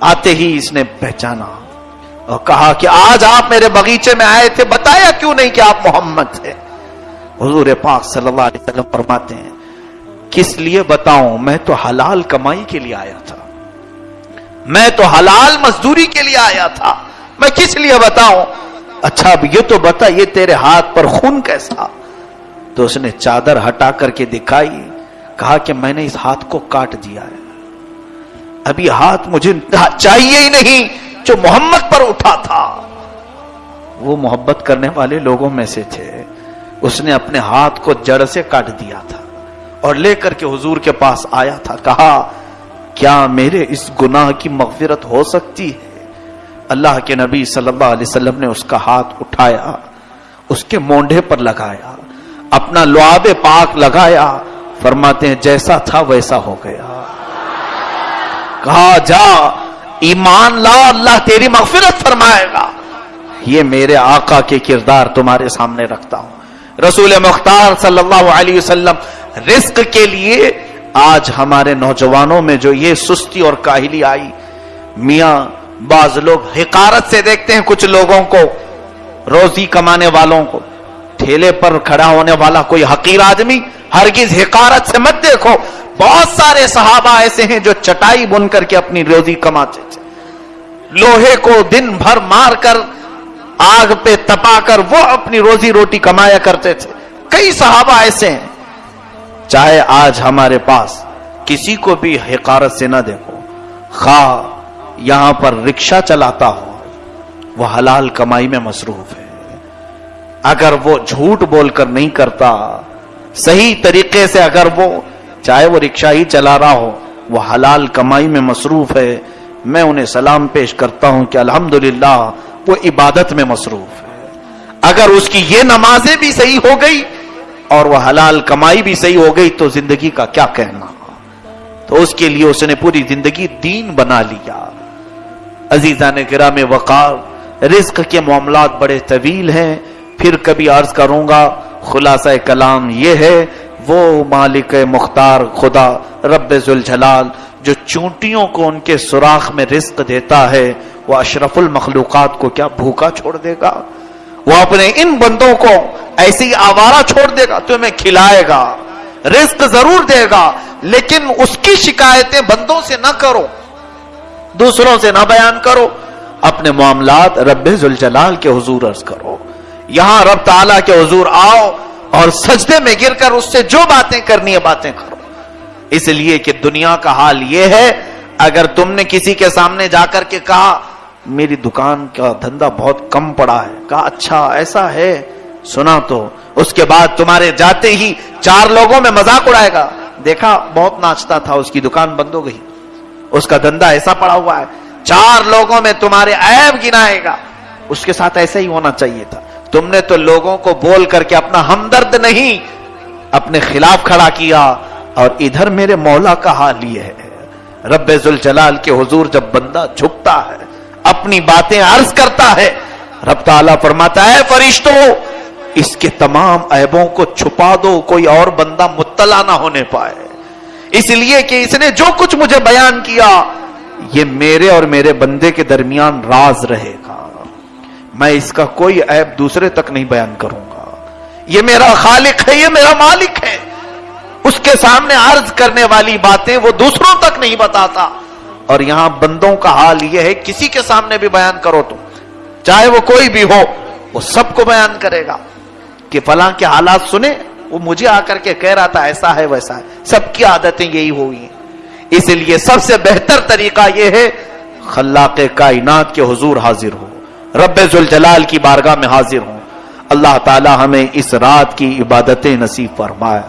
آتے ہی اس نے پہچانا اور کہا کہ آج آپ میرے بغیچے میں آئے تھے، بتایا کیوں نہیں کہ آپ محمد تھے حضور پاک صلی اللہ علیہ وسلم فرماتے ہیں کس لیے بتاؤں؟ میں تو حلال کمائی کے لیے آیا تھا۔ میں تو حلال مزدوری کے لیے آیا تھا۔ میں کس لیے بتاؤں؟ اچھا اب یہ تو بتا، یہ تیرے ہاتھ پر خون کیسا؟ تو اس نے چادر ہٹا کر کے دکھائی، کہا کہ میں نے اس ہاتھ کو کاٹ دیا ہے۔ ابھی ہاتھ مجھے چاہیے ہی نہیں جو محمد پر اٹھا تھا۔ وہ محبت کرنے والے لوگوں میں سے تھے۔ اس نے اپنے ہاتھ کو جڑ سے کاٹ دیا تھا۔ اور لے کر کے حضور کے پاس آیا تھا، کہا، کیا میرے اس گناہ کی مغفرت ہو سکتی ہے؟ اللہ کے نبی صلی اللہ علیہ وسلم نے اس کا ہاتھ اٹھایا، اس کے مونڈے پر لگایا، اپنا لعاب پاک لگایا، فرماتے ہیں، جیسا تھا ویسا ہو گیا۔ کہا، جا، ایمان لا، اللہ تیری مغفرت فرمائے گا۔ یہ میرے آقا کے کردار تمہارے سامنے رکھتا ہوں۔ رسول مختار صلی اللہ علیہ وسلم رزق کے لیے آج ہمارے نوجوانوں میں جو یہ سستی اور کاہلی آئی، میاں بعض لوگ حکارت سے دیکھتے ہیں کچھ لوگوں کو، روزی کمانے والوں کو۔ ٹھیلے پر کھڑا ہونے والا کوئی حقیر آدمی ہرگز حکارت سے مت دیکھو۔ بہت سارے صحابہ ایسے ہیں جو چٹائی بن کر کے اپنی روزی کماتے تھے۔ لوہے کو دن بھر مار کر آگ پہ تپا کر وہ اپنی روزی روٹی کمایا کرتے تھے۔ کئی صحابہ ایسے ہیں۔ چاہے آج ہمارے پاس کسی کو بھی حکارت سے نہ دیکھو۔ خواہ یہاں پر رکشا چلاتا ہو، وہ حلال کمائی میں مصروف ہے۔ اگر وہ جھوٹ بول کر نہیں کرتا، صحیح طریقے سے اگر وہ چاہے وہ رکشا ہی چلا رہا ہو، وہ حلال کمائی میں مصروف ہے۔ میں انہیں سلام پیش کرتا ہوں کہ الحمدللہ، وہ عبادت میں مصروف ہے۔ اگر اس کی یہ نمازیں بھی صحیح ہو گئی اور وہ حلال کمائی بھی صحیح ہو گئی تو زندگی کا کیا کہنا؟ تو اس کے لیے اس نے پوری زندگی دین بنا لیا۔ عزیزان گرام وقار، رزق کے معاملات بڑے طویل ہیں۔ پھر کبھی عرض کروں گا، خلاصہ کلام یہ ہے، وہ مالک مختار خدا، رب ذوالجلال، جو چونٹیوں کو ان کے سوراخ میں رزق دیتا ہے، وہ اشرف المخلوقات کو کیا بھوکا چھوڑ دے گا؟ وہ اپنے ان بندوں کو ایسی آوارہ چھوڑ دے گا تمہیں کھلائے گا، رزق ضرور دے گا، لیکن اس کی شکایتیں بندوں سے نہ کرو، دوسروں سے نہ بیان کرو، اپنے معاملات رب ذوالجلال کے حضور عرض کرو۔ یہاں رب تعالیٰ کے حضور آؤ اور سجدے میں گر کر اس سے جو باتیں کرنی ہے باتیں کرو۔ اس لیے کہ دنیا کا حال یہ ہے، اگر تم نے کسی کے سامنے جا کر کے کہا میری دکان کا دھندا بہت کم پڑا ہے۔ کہا اچھا ایسا ہے؟ سنا تو۔ اس کے بعد تمہارے جاتے ہی چار لوگوں میں مذاق اڑائے گا۔ دیکھا، بہت ناچتا تھا، اس کی دکان بند ہو گئی۔ اس کا دندا ایسا پڑا ہوا ہے۔ چار لوگوں میں تمہارے عیب گنائے گا۔ اس کے ساتھ ایسا ہی ہونا چاہیے تھا۔ تم نے تو لوگوں کو بول کر کے اپنا ہمدرد نہیں، اپنے خلاف کھڑا کیا اور ادھر میرے مولا کا حال یہ ہے۔ رب ذوالجلال کے حضور جب بندہ جھکتا ہے اپنی باتیں عرض کرتا ہے۔ رب تعالیٰ فرماتا ہے فرشتوں اس کے تمام عیبوں کو چھپا دو، کوئی اور بندہ مطلع نہ ہونے پائے۔ اس لیے کہ اس نے جو کچھ مجھے بیان کیا، یہ میرے اور میرے بندے کے درمیان راز رہے گا۔ میں اس کا کوئی عیب دوسرے تک نہیں بیان کروں گا۔ یہ میرا خالق ہے، یہ میرا مالک ہے۔ اس کے سامنے عرض کرنے والی باتیں وہ دوسروں تک نہیں بتاتا۔ اور یہاں بندوں کا حال یہ ہے، کسی کے سامنے بھی بیان کرو تم۔ چاہے وہ کوئی بھی ہو، وہ سب کو بیان کرے گا کہ فلاں کے حالات سنے وہ مجھے آ کر کے کہہ رہا تھا، ایسا ہے، ویسا ہے۔ سب کی عادتیں یہی ہوئی ہیں۔ اس لیے سب سے بہتر طریقہ یہ ہے، خلاق کائنات کے حضور حاضر ہو۔ رب ذوالجلال کی بارگاہ میں حاضر ہوں۔ اللہ تعالی ہمیں اس رات کی عبادتیں نصیب فرمائے۔